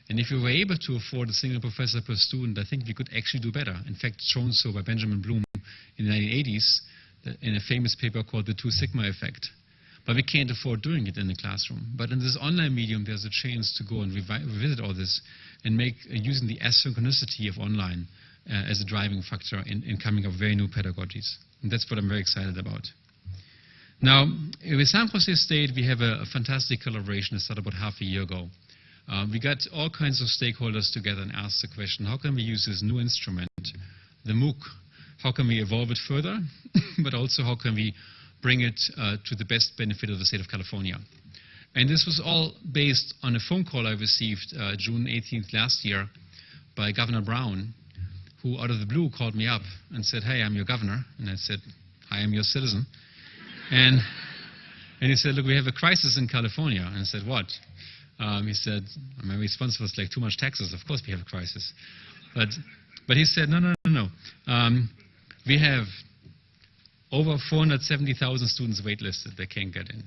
And if we were able to afford a single professor per student, I think we could actually do better. In fact, shown so by Benjamin Bloom in the 1980s in a famous paper called the Two Sigma Effect. But we can't afford doing it in the classroom. But in this online medium, there's a chance to go and revisit all this and make uh, using the asynchronicity of online uh, as a driving factor in, in coming up with very new pedagogies. And that's what I'm very excited about. Now, with San Jose State, we have a, a fantastic collaboration that started about half a year ago. Uh, we got all kinds of stakeholders together and asked the question, how can we use this new instrument, the MOOC, how can we evolve it further, but also how can we bring it uh, to the best benefit of the state of California. And this was all based on a phone call I received uh, June 18th last year by Governor Brown, who out of the blue called me up and said, hey, I'm your governor. And I said, I am your citizen. And, and he said, look, we have a crisis in California. And I said, what? Um, he said, my response was like, too much taxes. Of course we have a crisis. But, but he said, no, no, no, no. Um, we have over 470,000 students waitlisted that can't get in.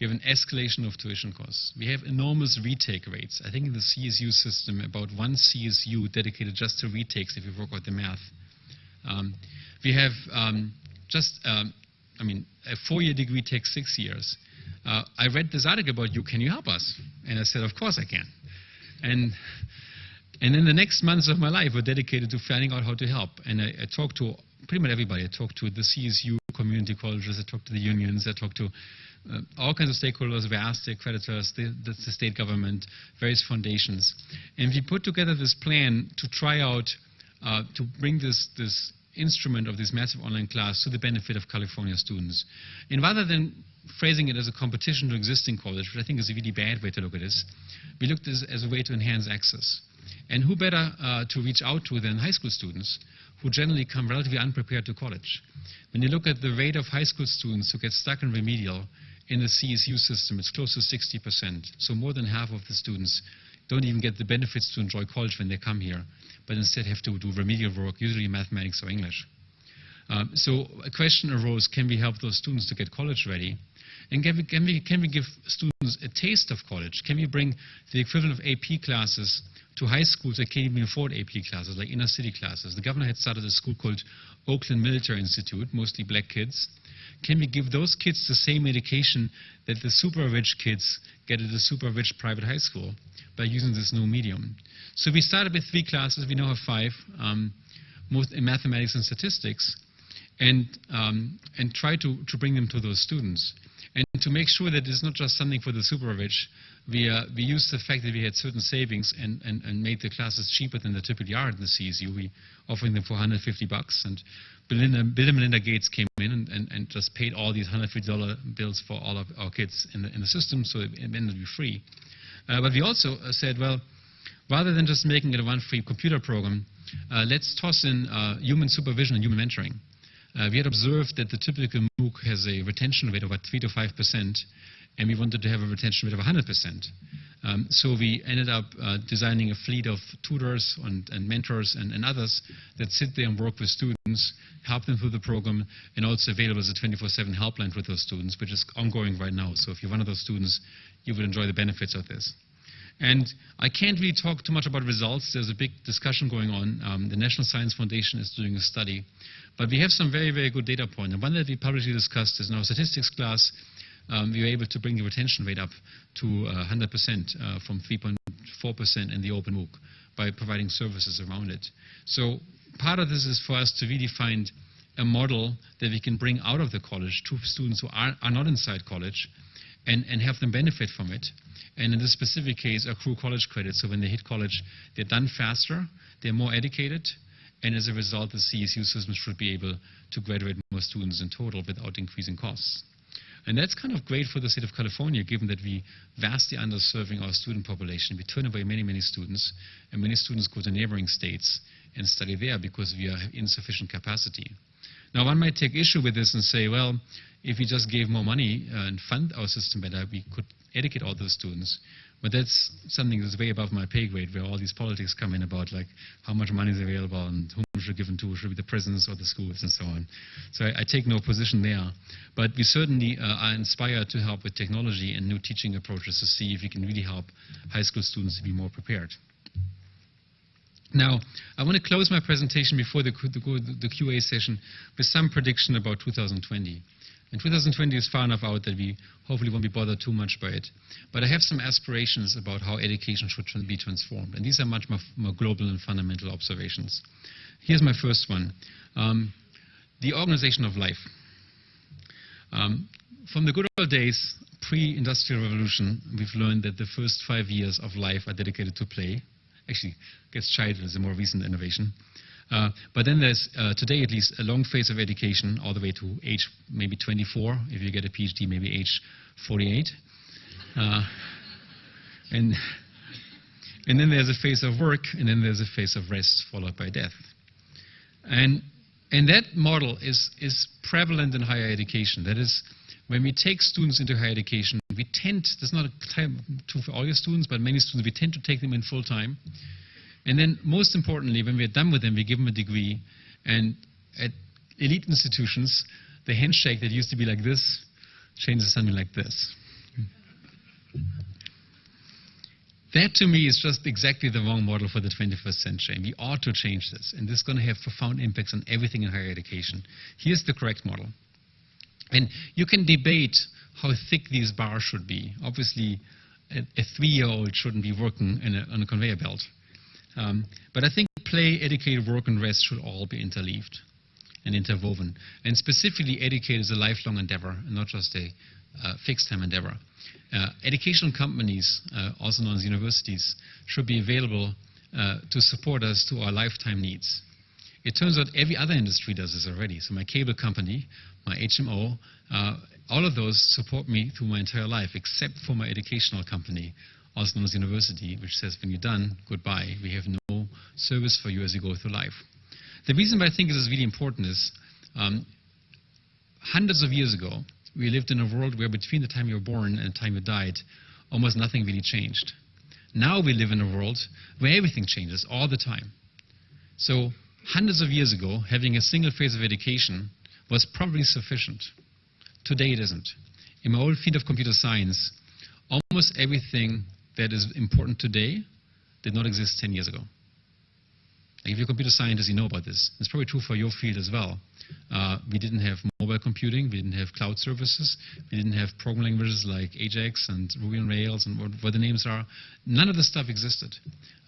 We have an escalation of tuition costs. We have enormous retake rates. I think in the CSU system, about one CSU dedicated just to retakes if you work out the math. Um, we have um, just, um, I mean, a four-year degree takes six years. Uh, I read this article about you. Can you help us? And I said, of course I can. And and then the next months of my life were dedicated to finding out how to help. And I, I talked to pretty much everybody. I talked to the CSU community colleges, I talked to the unions, I talked to uh, all kinds of stakeholders, the creditors, the, the, the, state government, various foundations. And we put together this plan to try out, uh, to bring this, this instrument of this massive online class to the benefit of California students. And rather than phrasing it as a competition to existing college, which I think is a really bad way to look at this, we looked at it as a way to enhance access. And who better uh, to reach out to than high school students who generally come relatively unprepared to college. When you look at the rate of high school students who get stuck in remedial in the CSU system, it's close to 60%. So more than half of the students don't even get the benefits to enjoy college when they come here, but instead have to do remedial work, usually mathematics or English. Um, so a question arose, can we help those students to get college ready? And can we, can, we, can we give students a taste of college? Can we bring the equivalent of AP classes to high schools that can't even afford AP classes, like inner city classes? The governor had started a school called Oakland Military Institute, mostly black kids. Can we give those kids the same education that the super rich kids get at a super rich private high school by using this new medium? So we started with three classes. We now have five, um, most in mathematics and statistics, and, um, and try to, to bring them to those students. And to make sure that it's not just something for the super rich, we, uh, we used the fact that we had certain savings and, and, and made the classes cheaper than they typically are in the CSU. We offering them for 150 bucks. And Belinda, Bill and Melinda Gates came in and, and, and just paid all these $150 bills for all of our kids in the, in the system, so it, ended up free. Uh, but we also uh, said, well, rather than just making it a one free computer program, uh, let's toss in uh, human supervision and human mentoring. Uh, we had observed that the typical MOOC has a retention rate of about 3 to 5 percent, and we wanted to have a retention rate of 100 percent. Um, so we ended up uh, designing a fleet of tutors and, and mentors and, and, others that sit there and work with students, help them through the program, and also available as a 24-7 helpline for those students, which is ongoing right now. So if you're one of those students, you will enjoy the benefits of this. And I can't really talk too much about results. There's a big discussion going on. Um, the National Science Foundation is doing a study. But we have some very, very good data points. And one that we publicly discussed is in our statistics class, um, we were able to bring the retention rate up to uh, 100% uh, from 3.4% in the open MOOC by providing services around it. So part of this is for us to really find a model that we can bring out of the college to students who are, are not inside college and, and have them benefit from it. And in this specific case, accrue college credits. So when they hit college, they're done faster, they're more educated, and as a result, the CSU system should be able to graduate more students in total without increasing costs. And that's kind of great for the state of California, given that we vastly underserving our student population. We turn away many, many students, and many students go to neighboring states. and study there because we have insufficient capacity. Now, one might take issue with this and say, well, if we just gave more money and fund our system better, we could educate all those students. But that's something that's way above my pay grade, where all these politics come in about like how much money is available and whom should be given to, should be the prisons or the schools and so on. So I, I take no position there. But we certainly uh, are inspired to help with technology and new teaching approaches to see if we can really help high school students to be more prepared. Now, I want to close my presentation before the, the, the QA session with some prediction about 2020. And 2020 is far enough out that we hopefully won't be bothered too much by it. But I have some aspirations about how education should be transformed. And these are much more, more global and fundamental observations. Here's my first one. Um, the organization of life. Um, from the good old days, pre-industrial revolution, we've learned that the first five years of life are dedicated to play. Actually, gets childhood is a more recent innovation. Uh, but then there's, uh, today at least, a long phase of education all the way to age maybe 24. If you get a PhD, maybe age 48. Uh, and, and then there's a phase of work, and then there's a phase of rest, followed by death. And, and that model is, is prevalent in higher education. That is, when we take students into higher education, we tend, that's not a time for all your students, but many students, we tend to take them in full time. And then most importantly, when we're done with them, we give them a degree. And at elite institutions, the handshake that used to be like this changes something like this. That to me is just exactly the wrong model for the 21st century. And we ought to change this. And this is going to have profound impacts on everything in higher education. Here's the correct model. And you can debate how thick these bars should be. Obviously, a, a three-year-old shouldn't be working a, on a conveyor belt. Um, but I think play, educate, work, and rest should all be interleaved and interwoven. And specifically, educate is a lifelong endeavor and not just a uh, fixed time endeavor. Uh, educational companies, uh, also known as universities, should be available uh, to support us to our lifetime needs. It turns out every other industry does this already. So my cable company, my HMO, uh, all of those support me through my entire life, except for my educational company, as university, which says when you're done, goodbye. We have no service for you as you go through life. The reason why I think this is really important is um, hundreds of years ago, we lived in a world where between the time you were born and the time you died, almost nothing really changed. Now we live in a world where everything changes all the time. So hundreds of years ago, having a single phase of education was probably sufficient. Today it isn't. In my old field of computer science, almost everything that is important today did not exist 10 years ago. Like if you're a computer scientist, you know about this. It's probably true for your field as well. Uh, we didn't have mobile computing, we didn't have cloud services, we didn't have programming languages like Ajax and Ruby on Rails and what, what the names are. None of this stuff existed.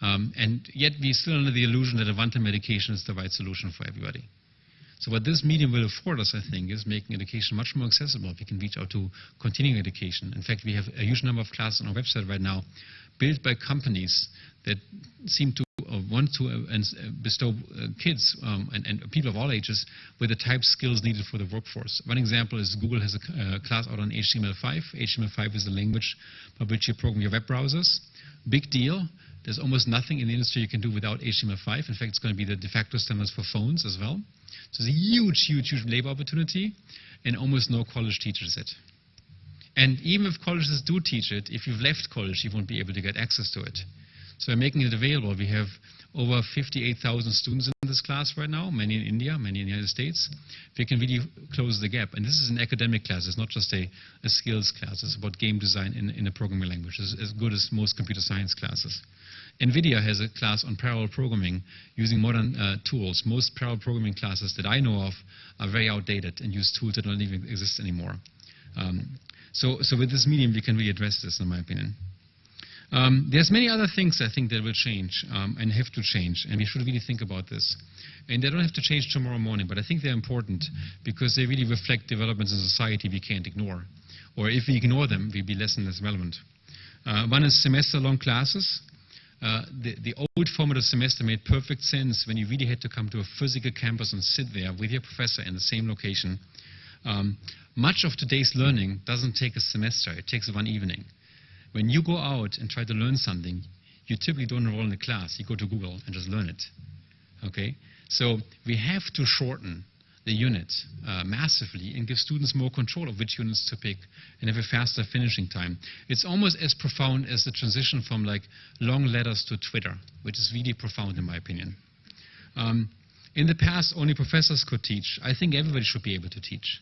Um, and yet we're still under the illusion that a one-time medication is the right solution for everybody. So what this medium will afford us, I think, is making education much more accessible. We can reach out to continuing education. In fact, we have a huge number of classes on our website right now built by companies that seem to uh, want to uh, and, uh, bestow uh, kids um, and, and, people of all ages with the type skills needed for the workforce. One example is Google has a uh, class out on HTML5. HTML5 is the language by which you program your web browsers. Big deal. There's almost nothing in the industry you can do without HTML5. In fact, it's going to be the de facto standards for phones as well. So it's a huge, huge, huge labor opportunity, and almost no college teaches it. And even if colleges do teach it, if you've left college, you won't be able to get access to it. So by making it available, we have over 58,000 students in this class right now, many in India, many in the United States. We can really close the gap. And this is an academic class. It's not just a, a skills class. It's about game design in, in a programming language. It's as good as most computer science classes. NVIDIA has a class on parallel programming using modern uh, tools. Most parallel programming classes that I know of are very outdated and use tools that don't even exist anymore. Um, so, so with this medium, we can really address this, in my opinion. Um, there's many other things I think that will change um, and have to change, and we should really think about this. And they don't have to change tomorrow morning, but I think they're important because they really reflect developments in society we can't ignore. Or if we ignore them, we'll be less and less relevant. Uh, one is semester-long classes. Uh, the, the, old format of semester made perfect sense when you really had to come to a physical campus and sit there with your professor in the same location. Um, much of today's learning doesn't take a semester, it takes one evening. When you go out and try to learn something, you typically don't enroll in a class, you go to Google and just learn it. Okay, so we have to shorten the unit uh, massively and give students more control of which units to pick and have a faster finishing time. It's almost as profound as the transition from like long letters to Twitter, which is really profound in my opinion. Um, in the past, only professors could teach. I think everybody should be able to teach.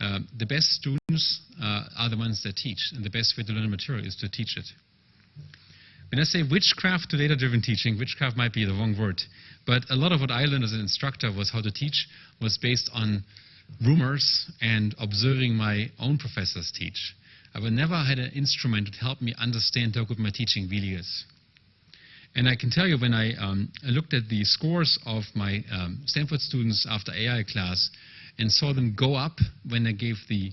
Uh, the best students uh, are the ones that teach, and the best way to learn material is to teach it. When I say witchcraft to data-driven teaching, witchcraft might be the wrong word, but a lot of what I learned as an instructor was how to teach was based on rumors and observing my own professors teach. I never had an instrument that helped me understand how good my teaching really is. And I can tell you when I um, looked at the scores of my um, Stanford students after AI class and saw them go up when I gave the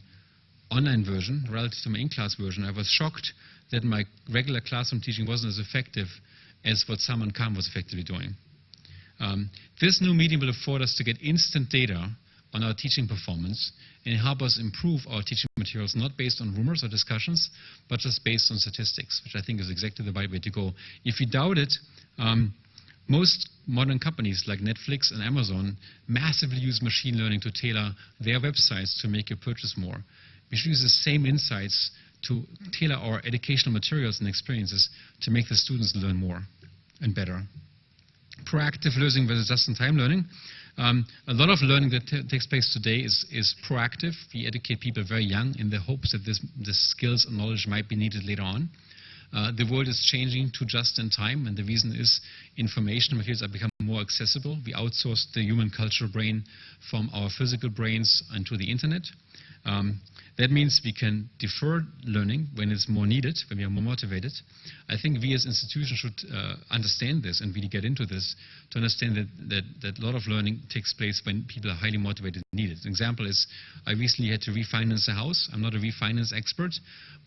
online version relative to my in-class version, I was shocked that my regular classroom teaching wasn't as effective as what Salman Khan was effectively doing. Um, this new medium will afford us to get instant data on our teaching performance and help us improve our teaching materials not based on rumors or discussions, but just based on statistics, which I think is exactly the right way to go. If you doubt it, um, most modern companies like Netflix and Amazon massively use machine learning to tailor their websites to make you purchase more. We should use the same insights to tailor our educational materials and experiences to make the students learn more and better. Proactive learning versus just-in-time learning. Um, a lot of learning that takes place today is, is, proactive. We educate people very young in the hopes that this, skills and knowledge might be needed later on. Uh, the world is changing to just-in-time, and the reason is information materials are becoming more accessible. We outsource the human cultural brain from our physical brains into the internet. Um, that means we can defer learning when it's more needed, when we are more motivated. I think we as institutions should uh, understand this and really get into this to understand that, that, that a lot of learning takes place when people are highly motivated and need it. An example is I recently had to refinance a house. I'm not a refinance expert,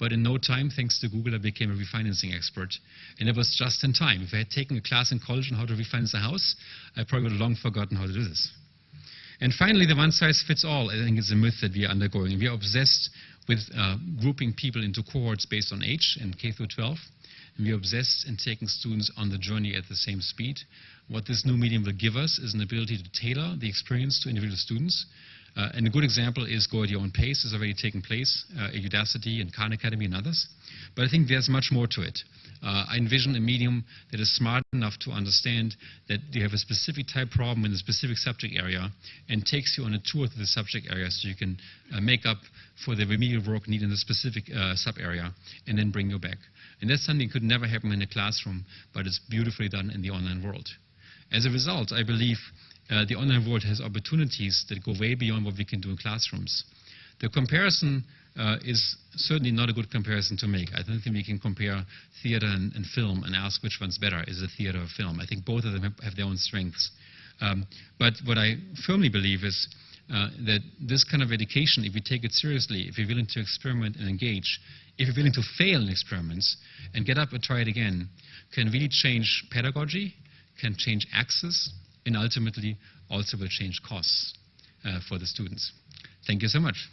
but in no time, thanks to Google, I became a refinancing expert. And it was just in time. If I had taken a class in college on how to refinance a house, I probably would have long forgotten how to do this. And finally, the one-size-fits-all, I think, is a myth that we are undergoing. We are obsessed with uh, grouping people into cohorts based on age in K through 12. And we are obsessed in taking students on the journey at the same speed. What this new medium will give us is an ability to tailor the experience to individual students. Uh, and a good example is Go at Your Own Pace is already taking place uh, at Udacity and Khan Academy and others. But I think there's much more to it. Uh, I envision a medium that is smart enough to understand that you have a specific type problem in a specific subject area and takes you on a tour to the subject area so you can uh, make up for the remedial work needed in the specific uh, sub area and then bring you back. And that's something that could never happen in a classroom, but it's beautifully done in the online world. As a result, I believe uh, the online world has opportunities that go way beyond what we can do in classrooms. The comparison uh, is certainly not a good comparison to make. I don't think we can compare theater and, and, film and ask which one's better. Is it theater or film? I think both of them have, their own strengths. Um, but what I firmly believe is uh, that this kind of education, if we take it seriously, if you're willing to experiment and engage, if you're willing to fail in experiments and get up and try it again, can really change pedagogy, can change access, and ultimately also will change costs uh, for the students. Thank you so much.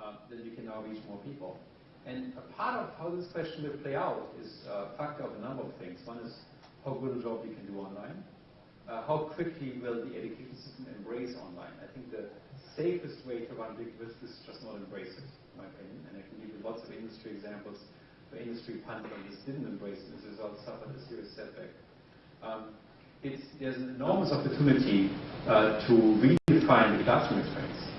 Uh, then you can now reach more people. And a part of how this question will play out is a factor of a number of things. One is how good a job we can do online. Uh, how quickly will the education system embrace online? I think the safest way to run big risk is just not embrace it, in my opinion. And I can give you lots of industry examples where industry this, didn't embrace it, and as a result suffered a serious setback. Um, it's, there's an enormous opportunity uh, to redefine the classroom experience.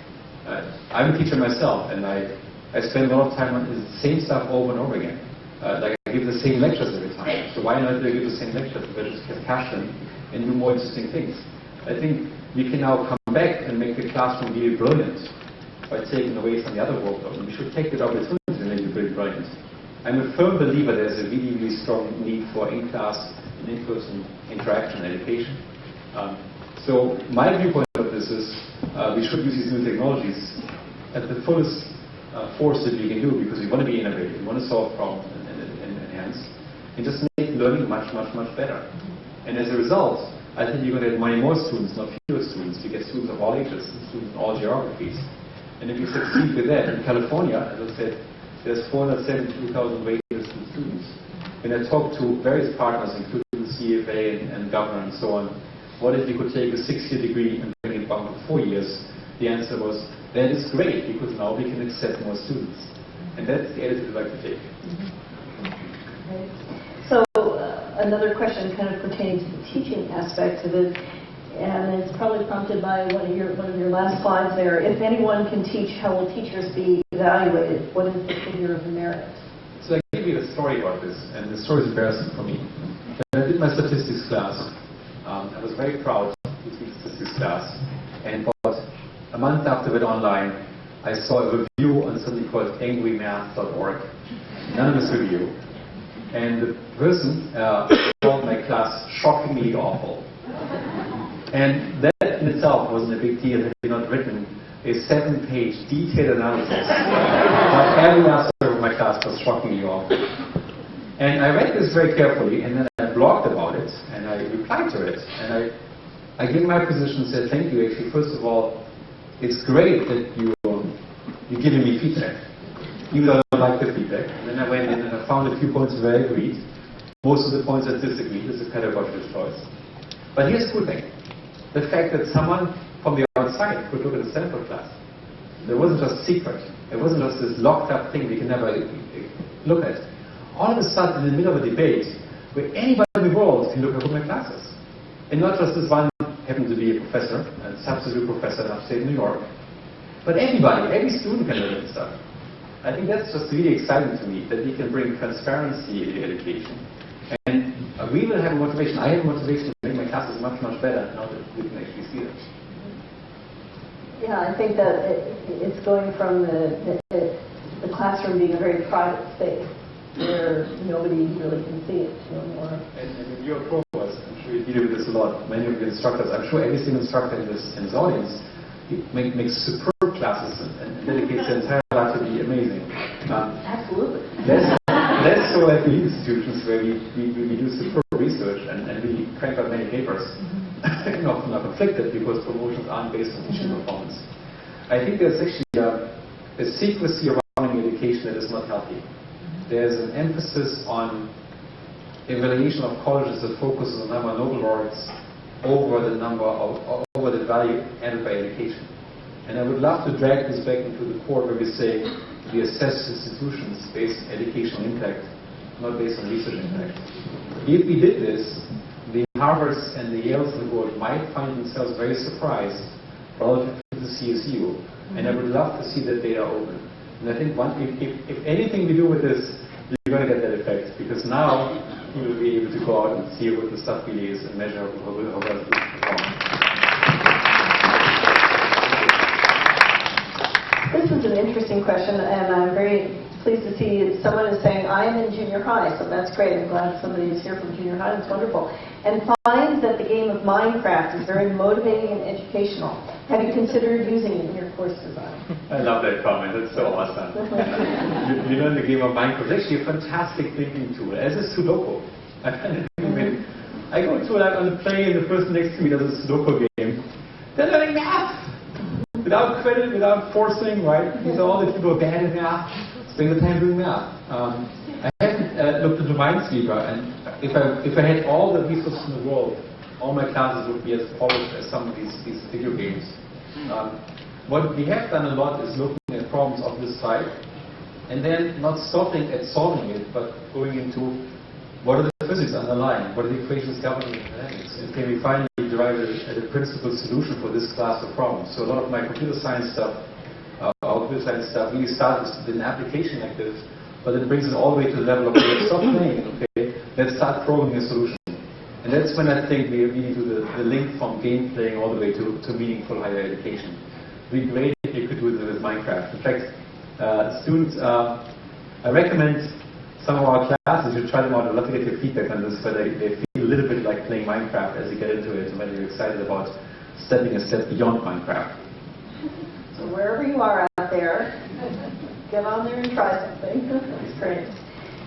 Uh, I'm a teacher myself, and I, I spend a lot of time on the same stuff over and over again. Uh, like I give the same lectures every time. So why not give the same lectures? But just get passion and do more interesting things. I think we can now come back and make the classroom really brilliant by taking away some of the other workload. And we should take that opportunity and make it really brilliant. I'm a firm believer there's a really, really strong need for in-class and in-person interaction education. Um, so my viewpoint of this is uh, we should use these new technologies at the fullest uh, force that we can do because we want to be innovative, we want to solve problems and, and, and enhance, and just make learning much, much, much better. And as a result, I think you're going to get many more students, not fewer students. You get students of all ages, students in all geographies. And if you succeed with that, in California, as I said, there's 472,000 waitlist students. When I talk to various partners, including CFA and, and governor and so on, what if you could take a six-year degree and it four years? The answer was, that is great, because now we can accept more students. And that's the attitude I'd like to take.
So uh, another question kind of pertaining to the teaching aspect of it, and it's probably prompted by one of your one of your last slides there. If anyone can teach, how will teachers be evaluated? What is the figure of merit?
So I give you a story about this, and the story is embarrassing for me. When I did my statistics class, um, I was very proud to teach statistics class, and about a month after it online, I saw a review on something called angrymath.org, anonymous review, and the person uh, called my class shockingly awful. And that in itself wasn't a big deal had he not written a seven-page detailed analysis of every aspect of my class was shockingly awful. And I read this very carefully, and then I blogged about it, and I replied to it, and I, I gave my position and said, thank you, actually, first of all, it's great that you, um, you're giving me feedback, even though I don't like the feedback. And then I went in and I found a few points where I agreed. Most of the points I disagreed. It's a pedagogical choice. But here's the cool thing. The fact that someone from the outside could look at the Stanford class. There wasn't just secret. It wasn't just this locked up thing we can never uh, look at. All of a sudden, in the middle of a debate, where anybody in the world can look at my classes. And not just this one happened to be a professor, a substitute professor in upstate New York, but everybody, every student can learn at this stuff. I think that's just really exciting to me, that we can bring transparency into education. And uh, we will have a motivation. I have a motivation to make my classes much, much better now that we can actually see them.
Yeah, I think that it, it's going from the, the, the classroom being a very private space where nobody really can see it to a more.
And, and when you're I'm sure you deal with this a lot. Many of the instructors, I'm sure every single instructor in this, in this audience make, makes superb classes and, and dedicates their entire life to be amazing. Um,
Absolutely.
less, less so at the institutions where we, we, we do superb research and, and we crank out many papers. and often are conflicted because promotions aren't based on teaching mm-hmm. performance. I think there's actually a, a secrecy around education that is not healthy. Mm-hmm. There's an emphasis on evaluation of colleges that focuses on number of Nobel laureates over the number of, over the value added by education. And I would love to drag this back into the core where we say we assess institutions based on educational impact, not based on research impact. If we did this, the Harvards and the Yales of the world might find themselves very surprised relative to the CSU. And I would love to see that data open. And I think one, if, if, if anything we do with this, you're going to get that effect. Because now you will be able to go out and see what the stuff really is and measure how well it performs.
This is an interesting question, and I'm very pleased to see someone is saying, I am in junior high, so that's great. I'm glad somebody is here from junior high. That's wonderful. And finds that the game of Minecraft is very motivating and educational. Have you considered using it in your course design?
I love that comment. That's so awesome. you, you learn the game of Minecraft. It's actually a fantastic thinking tool, as is Sudoku. I find it amazing. I go to like on the plane, and the person next to me does a Sudoku game. They're learning math. Without credit, without forcing, right? These are all the people bad in math. Spend the time doing math. Um, I haven't uh, looked into Minesweeper, and if I if I had all the resources in the world, all my classes would be as polished as some of these these video games. Um, what we have done a lot is looking at problems of this type, and then not stopping at solving it, but going into what are the physics underlying, what are the equations governing dynamics, and can we finally derive a, a principled solution for this class of problems. So a lot of my computer science stuff, uh, our computer science stuff really starts with an application like this, but it brings it all the way to the level of, playing, okay, let's start programming a solution. And that's when I think we really do the, the link from game playing all the way to, to meaningful higher education. It would be great if you could do it with Minecraft. In fact, uh, students, uh, I recommend some of our classes, you try them out. I'd love to get your feedback on this, whether they feel a little bit like playing Minecraft as you get into it, and whether you're excited about stepping a step beyond Minecraft.
So wherever you are out there, get on there and try something. That's great.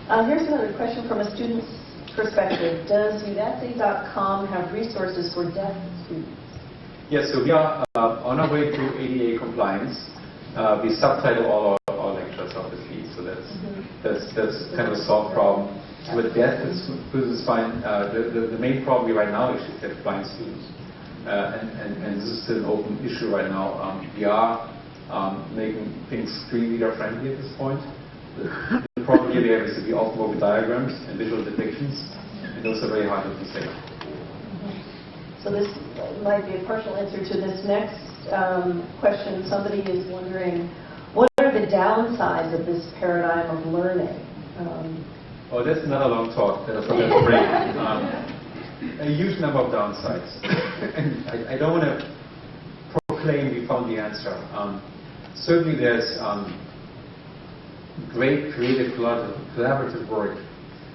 Uh, here's another question from a student's perspective. Does udacity.com have resources for deaf students?
Yes, so we are uh, on our way to ADA compliance. Uh, we subtitle all our, our lectures, obviously, so that's that's that's kind of a solved problem. With deaf, it's fine. Uh, the, the, the main problem right now is deaf blind students, uh, and, and and this is still an open issue right now. Um, we are um, making things screen reader friendly at this point. The, problem here we have is that we often work with diagrams and visual depictions, and those are very hard to say.
So this might be a partial answer to this next um, question. Somebody is wondering, what are the downsides of this paradigm of learning? Um,
Oh, that's another long talk that I forgot to bring. Um, a huge number of downsides. and I, I don't want to proclaim we found the answer. Um, certainly there's um, great creative collaborative, work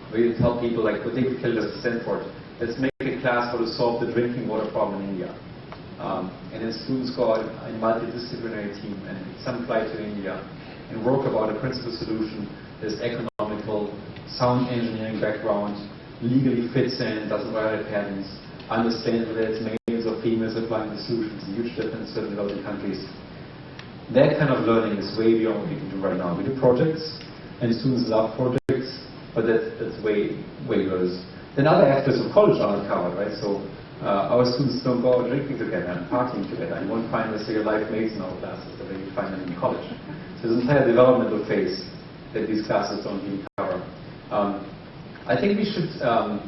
where you tell people, like does at Stanford, let's make a class how to solve the drinking water problem in India. Um, and then students go out in a multidisciplinary team and some fly to India and work about a principal solution that's economical, sound engineering background, legally fits in, doesn't violate patents, understands whether it's males or females applying the solution. A huge difference in developing countries. That kind of learning is way beyond what we can do right now. We do projects, and students love projects, but that, that's way, way worse. Then other aspects of college aren't covered, right? So uh, our students don't go out drinking together and partying together. You won't find necessarily life mates in our classes the way you find them in college. So there's an entire developmental phase that these classes don't really cover. Um, I think we should, um,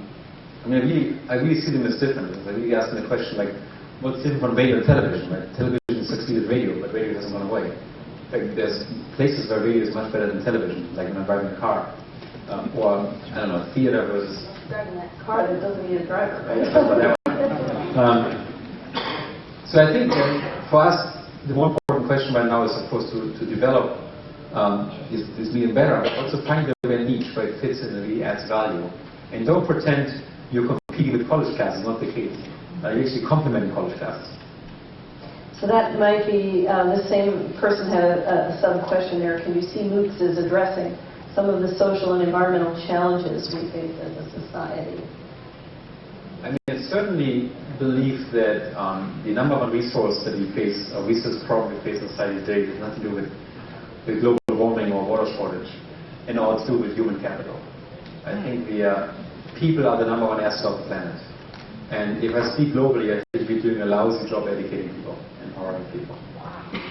I mean, I really, I really see them as different. I really ask them the question like, what's different from radio and television, right? Television succeeded radio, but radio hasn't gone away. Like, there's places where radio is much better than television, like when I'm driving a car. Um, or, I don't know, theater versus
driving that car that doesn't need a driver, right?
Um, so I think uh, for us, the more important question right now is, of course, to, to develop um, this, this medium better, but also find the right niche where it fits in and really adds value. And don't pretend you're competing with college classes, not the case. Uh, you're actually complementing college classes.
So that might be, uh, the same person had a, a sub-question there. Can you see MOOCs as addressing some of the social and environmental challenges we face as a society?
I mean, I certainly believe that um, the number one resource that we face, a resource problem we face in society today has nothing to do with, with global warming or water shortage, and all it's to do with human capital. I think the uh, people are the number one asset of the planet. And if I speak globally, I think we're doing a lousy job educating people, empowering people.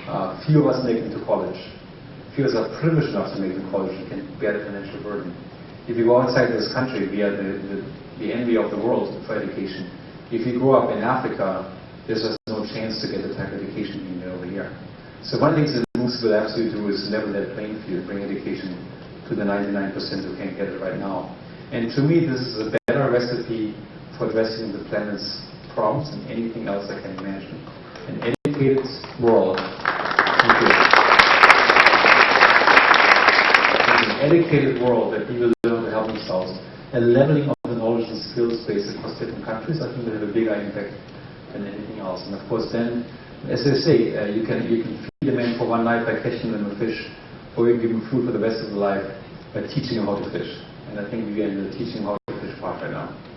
Uh, few of us make it to college. Few of us are privileged enough to make it to college and can bear the financial burden. If you go outside this country, we are the, the, the envy of the world for education. If you grow up in Africa, there's just no chance to get the type of education you need over here. So one of the things that MOOCs will absolutely do is level that playing field, bring education to the 99% who can't get it right now. And to me, this is a better recipe for addressing the planet's problems and anything else I can imagine. An educated world. Thank you. An educated world that people learn to help themselves. A leveling of the knowledge and skills base across different countries, I think will have a bigger impact than anything else. And of course, then, as I say, uh, you can you can feed a man for one night by catching them a fish, or you give him food for the rest of his life by teaching him how to fish. And I think we are in the teaching how to fish part right now.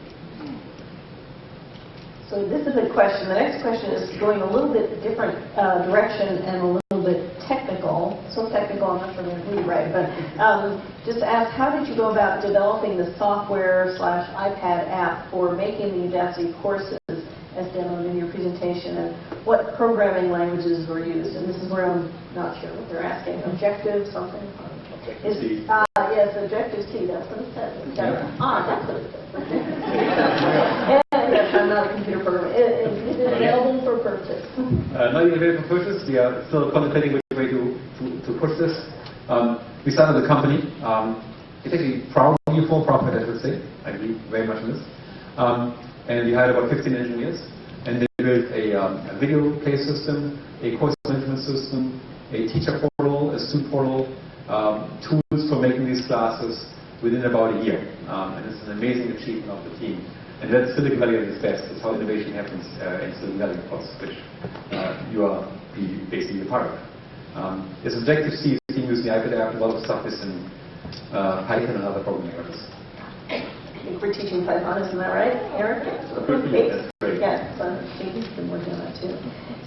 So this is a question. The next question is going a little bit different uh, direction and a little bit technical. So technical, I'm not sure I'm going to it right, but um, just ask, how did you go about developing the software slash iPad app for making the Udacity courses as demoed in your presentation, and what programming languages were used? And this is where I'm not sure what they're asking. Objective something? Is,
C.
uh, yes, Objective C, that's what it says. Is that-
Yeah.
Ah, that's what it says. And, yes, I'm not a computer programmer. It- it- Is it available for purchase?
Uh, not yet available for purchase. We are still contemplating which way to, to, to push this. Um, we started the company. Um, it's actually proudly for profit, I would say. I believe very much in this. Um, and we hired about 15 engineers. And they built a, um, a video play system, a course management system, a teacher portal, a student portal, um, tools for making these classes within about a year. Um, and it's an amazing achievement of the team. And that's Silicon Valley at its best. It's how innovation happens uh, in Silicon Valley, of course, which uh, you are basically a part of. Um, Objective-C is being used in the iPad app. A lot of stuff is in uh, Python and other programming languages.
I think we're teaching Python, isn't that right, Eric?
That's great.
Yes, so Stevie's been working on that too.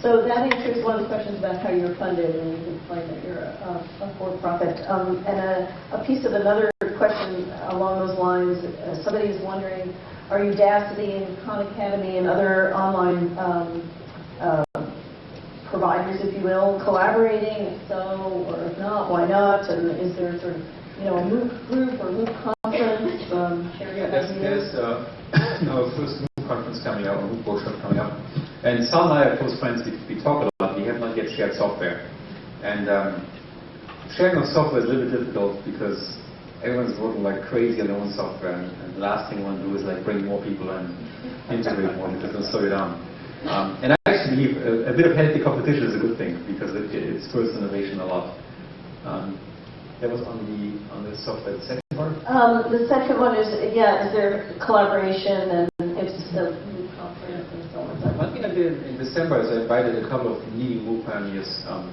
So that answers one of the questions about how you're funded, and you can explain that you're a, a for-profit. Um, and a, a piece of another question along those lines, uh, somebody is wondering, are Udacity and Khan Academy and other online um, uh, providers, if you will, collaborating? If so, or if not, why not? And is there sort of, you know, a MOOC group or MOOC conference? Um, your
There's, there's uh, our first MOOC conference coming up, a MOOC workshop coming up. And Sal and I are close friends. We, we talk a lot. We have not yet shared software. And um, sharing of software is a little bit difficult because everyone's working like crazy on their own software. And, and the last thing you want to do is like bring more people and integrate more because it'll slow you down. Um, and I actually believe a, a bit of healthy competition is a good thing because it, it spurs innovation a lot. Um, that was on the on the software. The second part.
Um, the second one is, yeah, is there collaboration and if so, MOOC conference and so on and so
One thing I did in December is I invited a couple of leading MOOC pioneers um,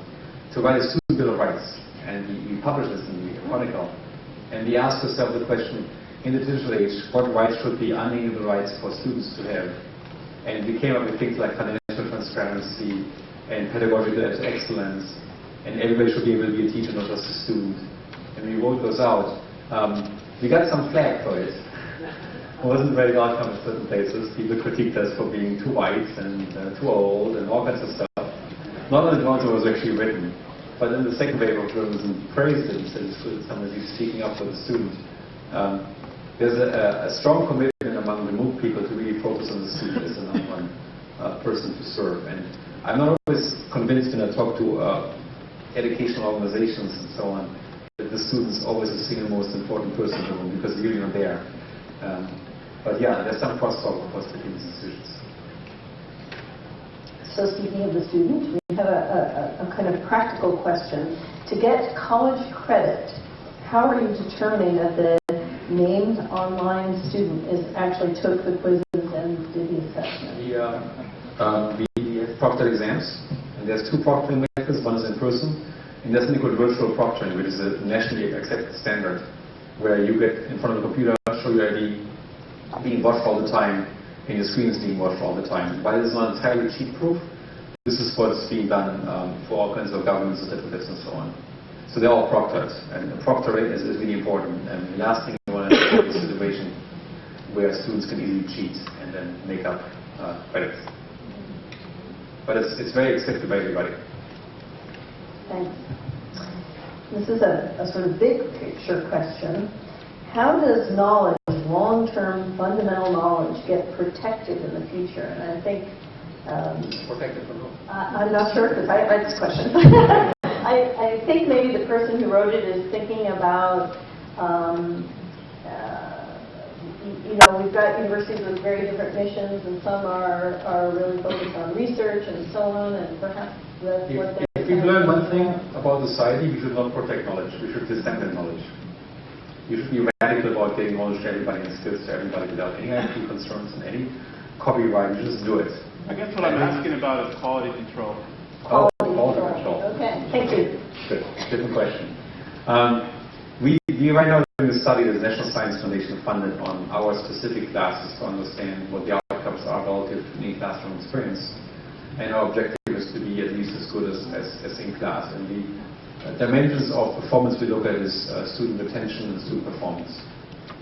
to write a student bill of rights, and we, we published this in the Chronicle. And we asked ourselves the question: in the digital age, what rights should be unalienable rights for students to have? And we came up with things like financial transparency and pedagogical excellence, and everybody should be able to be a teacher, not just a student. And we wrote those out. Um, we got some flack for it. It wasn't very welcome in certain places. People critiqued us for being too white and uh, too old and all kinds of stuff. Not on the was actually written, but in the second wave of journalism praised it and said good somebody speaking up for the student. Um, there's a, a strong commitment among the MOOC people to really focus on the student as the number one uh, person to serve. And I'm not always convinced when I talk to uh, educational organizations and so on that the student's always the single most important person because you're not there. Um, but yeah, there's some crosstalk, of course, between these institutions.
So speaking of the student, we have a, a, a kind of practical question. To get college credit, how are you determining that the named online student is actually took the quizzes and did the assessment?
We, uh, um, we have proctored exams, and there's two proctoring methods. One is in person, and there's something called virtual proctoring, which is a nationally accepted standard, where you get in front of a computer, show your ID, being watched all the time, and your screen is being watched all the time. While it's not entirely cheat-proof, this is what's being done um, for all kinds of government certificates and so on. So they're all proctored, and the proctoring is, is really important. And the last thing you want to have is a situation where students can easily cheat and then make up uh, credits. But it's, it's very accepted by everybody.
Thanks. This is a, a sort of big picture question. How does knowledge, long-term fundamental knowledge, get protected in the future? And I think um,
Protected from whom?
I- I'm not sure, because I read this question. I, I think maybe the person who wrote it is thinking about, um, uh, you know, we've got universities with very different missions, and some are, are really focused on research and so on, and perhaps that's
If,
what they're...
if we've learned one thing about society, we should not protect knowledge. We should disseminate knowledge. You should be radical about getting knowledge to everybody and skills to everybody without any IP concerns and any copyright. You just do it.
I guess what I'm asking about is quality control.
Quality
Quality
control.
control. Okay, thank you.
Good. Different question. Um, we, we right now are doing a study that the National Science Foundation funded on our specific classes to understand what the outcomes are relative to in classroom experience. And our objective is to be at least as good as, as, as in class. And the uh, dimensions of performance we look at is uh, student retention and student performance.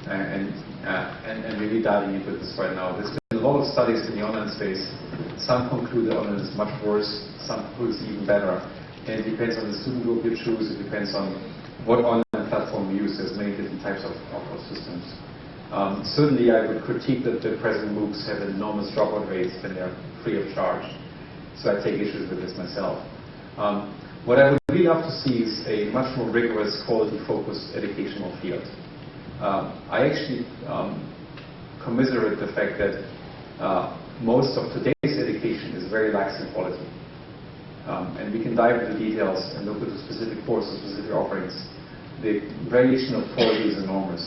And, uh, and, and really diving into this right now. There's been a lot of studies in the online space. Some conclude that online is much worse, some conclude it's even better. And it depends on the student group you choose, it depends on what online platform you use. There's many different types of, of, of systems. Um, certainly, I would critique that the present MOOCs have enormous dropout rates when they're free of charge. So I take issues with this myself. Um, what I would really love to see is a much more rigorous, quality-focused educational field. Um, I actually um, commiserate the fact that uh, most of today's education is very lax in quality. Um, and we can dive into details and look at the specific courses, specific offerings. The variation of quality is enormous.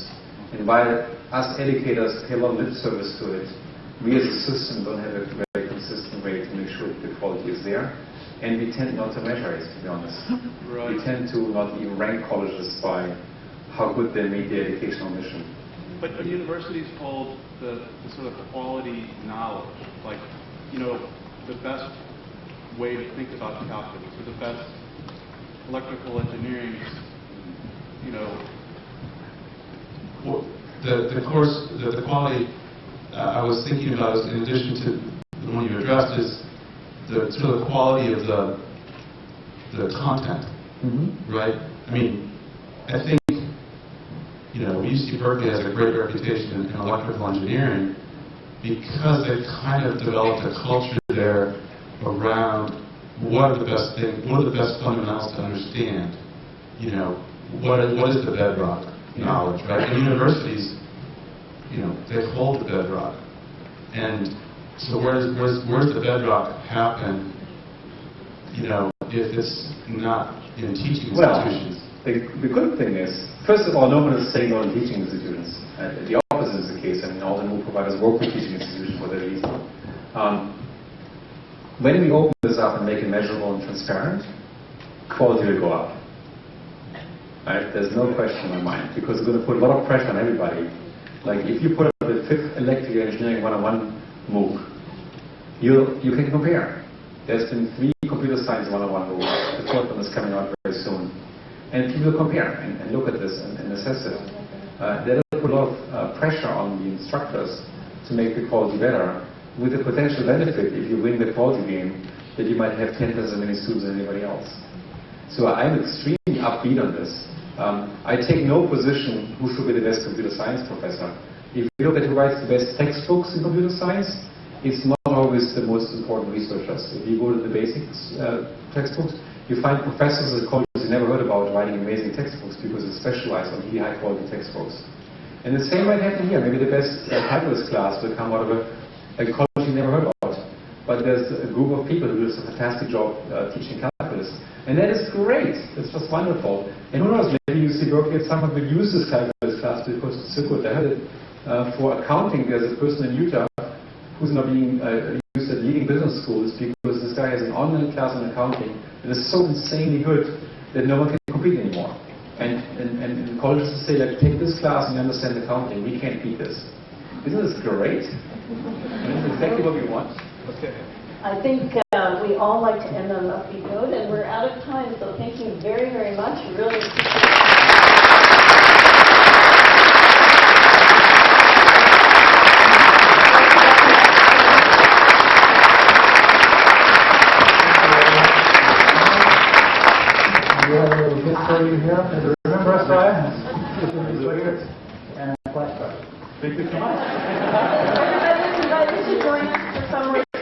And while us educators pay a lot of lip service to it, we as a system don't have a very consistent way to make sure the quality is there. And we tend not to measure it, to be honest.
Right.
We tend to not even rank colleges by how good they meet the educational mission.
But, but universities hold the, the sort of quality knowledge, like, you know, the best way to think about calculus, or the best electrical engineering, you know,
Well, The, the course, the, the quality, uh, I was thinking about, is in addition to the one you addressed, is the sort of the quality of the, the content, right? I mean, I think, you know, UC Berkeley has a great reputation in, in electrical engineering because they've kind of developed a culture there around what are the best things, what are the best fundamentals to understand, you know, what is, what is the bedrock knowledge, right? And universities, you know, they hold the bedrock. And so where's, where's, where's the bedrock happen, you know, if it's not in teaching
Well,
institutions?
The, the good thing is, first of all, no one is saying no to teaching institutions. Uh, the opposite is the case. I mean, all the new providers work with teaching institutions for that reason. Um, when we open this up and make it measurable and transparent, quality will go up. Right? There's no question in my mind because we're going to put a lot of pressure on everybody. Like if you put up the fifth electrical engineering 101 MOOC, you you can compare. There's been three computer science 101 MOOCs. The fourth one is coming out very soon. And people compare and, and look at this and, and assess it. Uh, that'll put a lot of uh, pressure on the instructors to make the quality better with the potential benefit, if you win the quality game, that you might have 10 times as many students as anybody else. So I'm extremely upbeat on this. Um, I take no position who should be the best computer science professor. If you look at who writes the best textbooks in computer science, it's not always the most important researchers. If you go to the basics uh, textbooks, you find professors at colleges you never heard about writing amazing textbooks because they specialize on really high quality textbooks. And the same might happen here. Maybe the best uh, calculus class will come out of a, a college you never heard about. But there's a group of people who do a fantastic job uh, teaching calculus. And that is great. It's just wonderful. And who knows, maybe UC Berkeley at some point will use this calculus class because it's so good. I heard it uh, for accounting. There's a person in Utah who's now being uh, used at leading business schools because guy has an online class on accounting that is so insanely good that no one can compete anymore. And, and, and colleges say, like, take this class and you understand accounting. We can't beat this. Isn't this great? Isn't exactly what we want?
okay.
I think uh, we all like to end on an upbeat note, and we're out of time, so thank you very, very much. Really appreciate
We have a little gift for you here. And Remember us, Brian? And flashcard.
Thank you so much.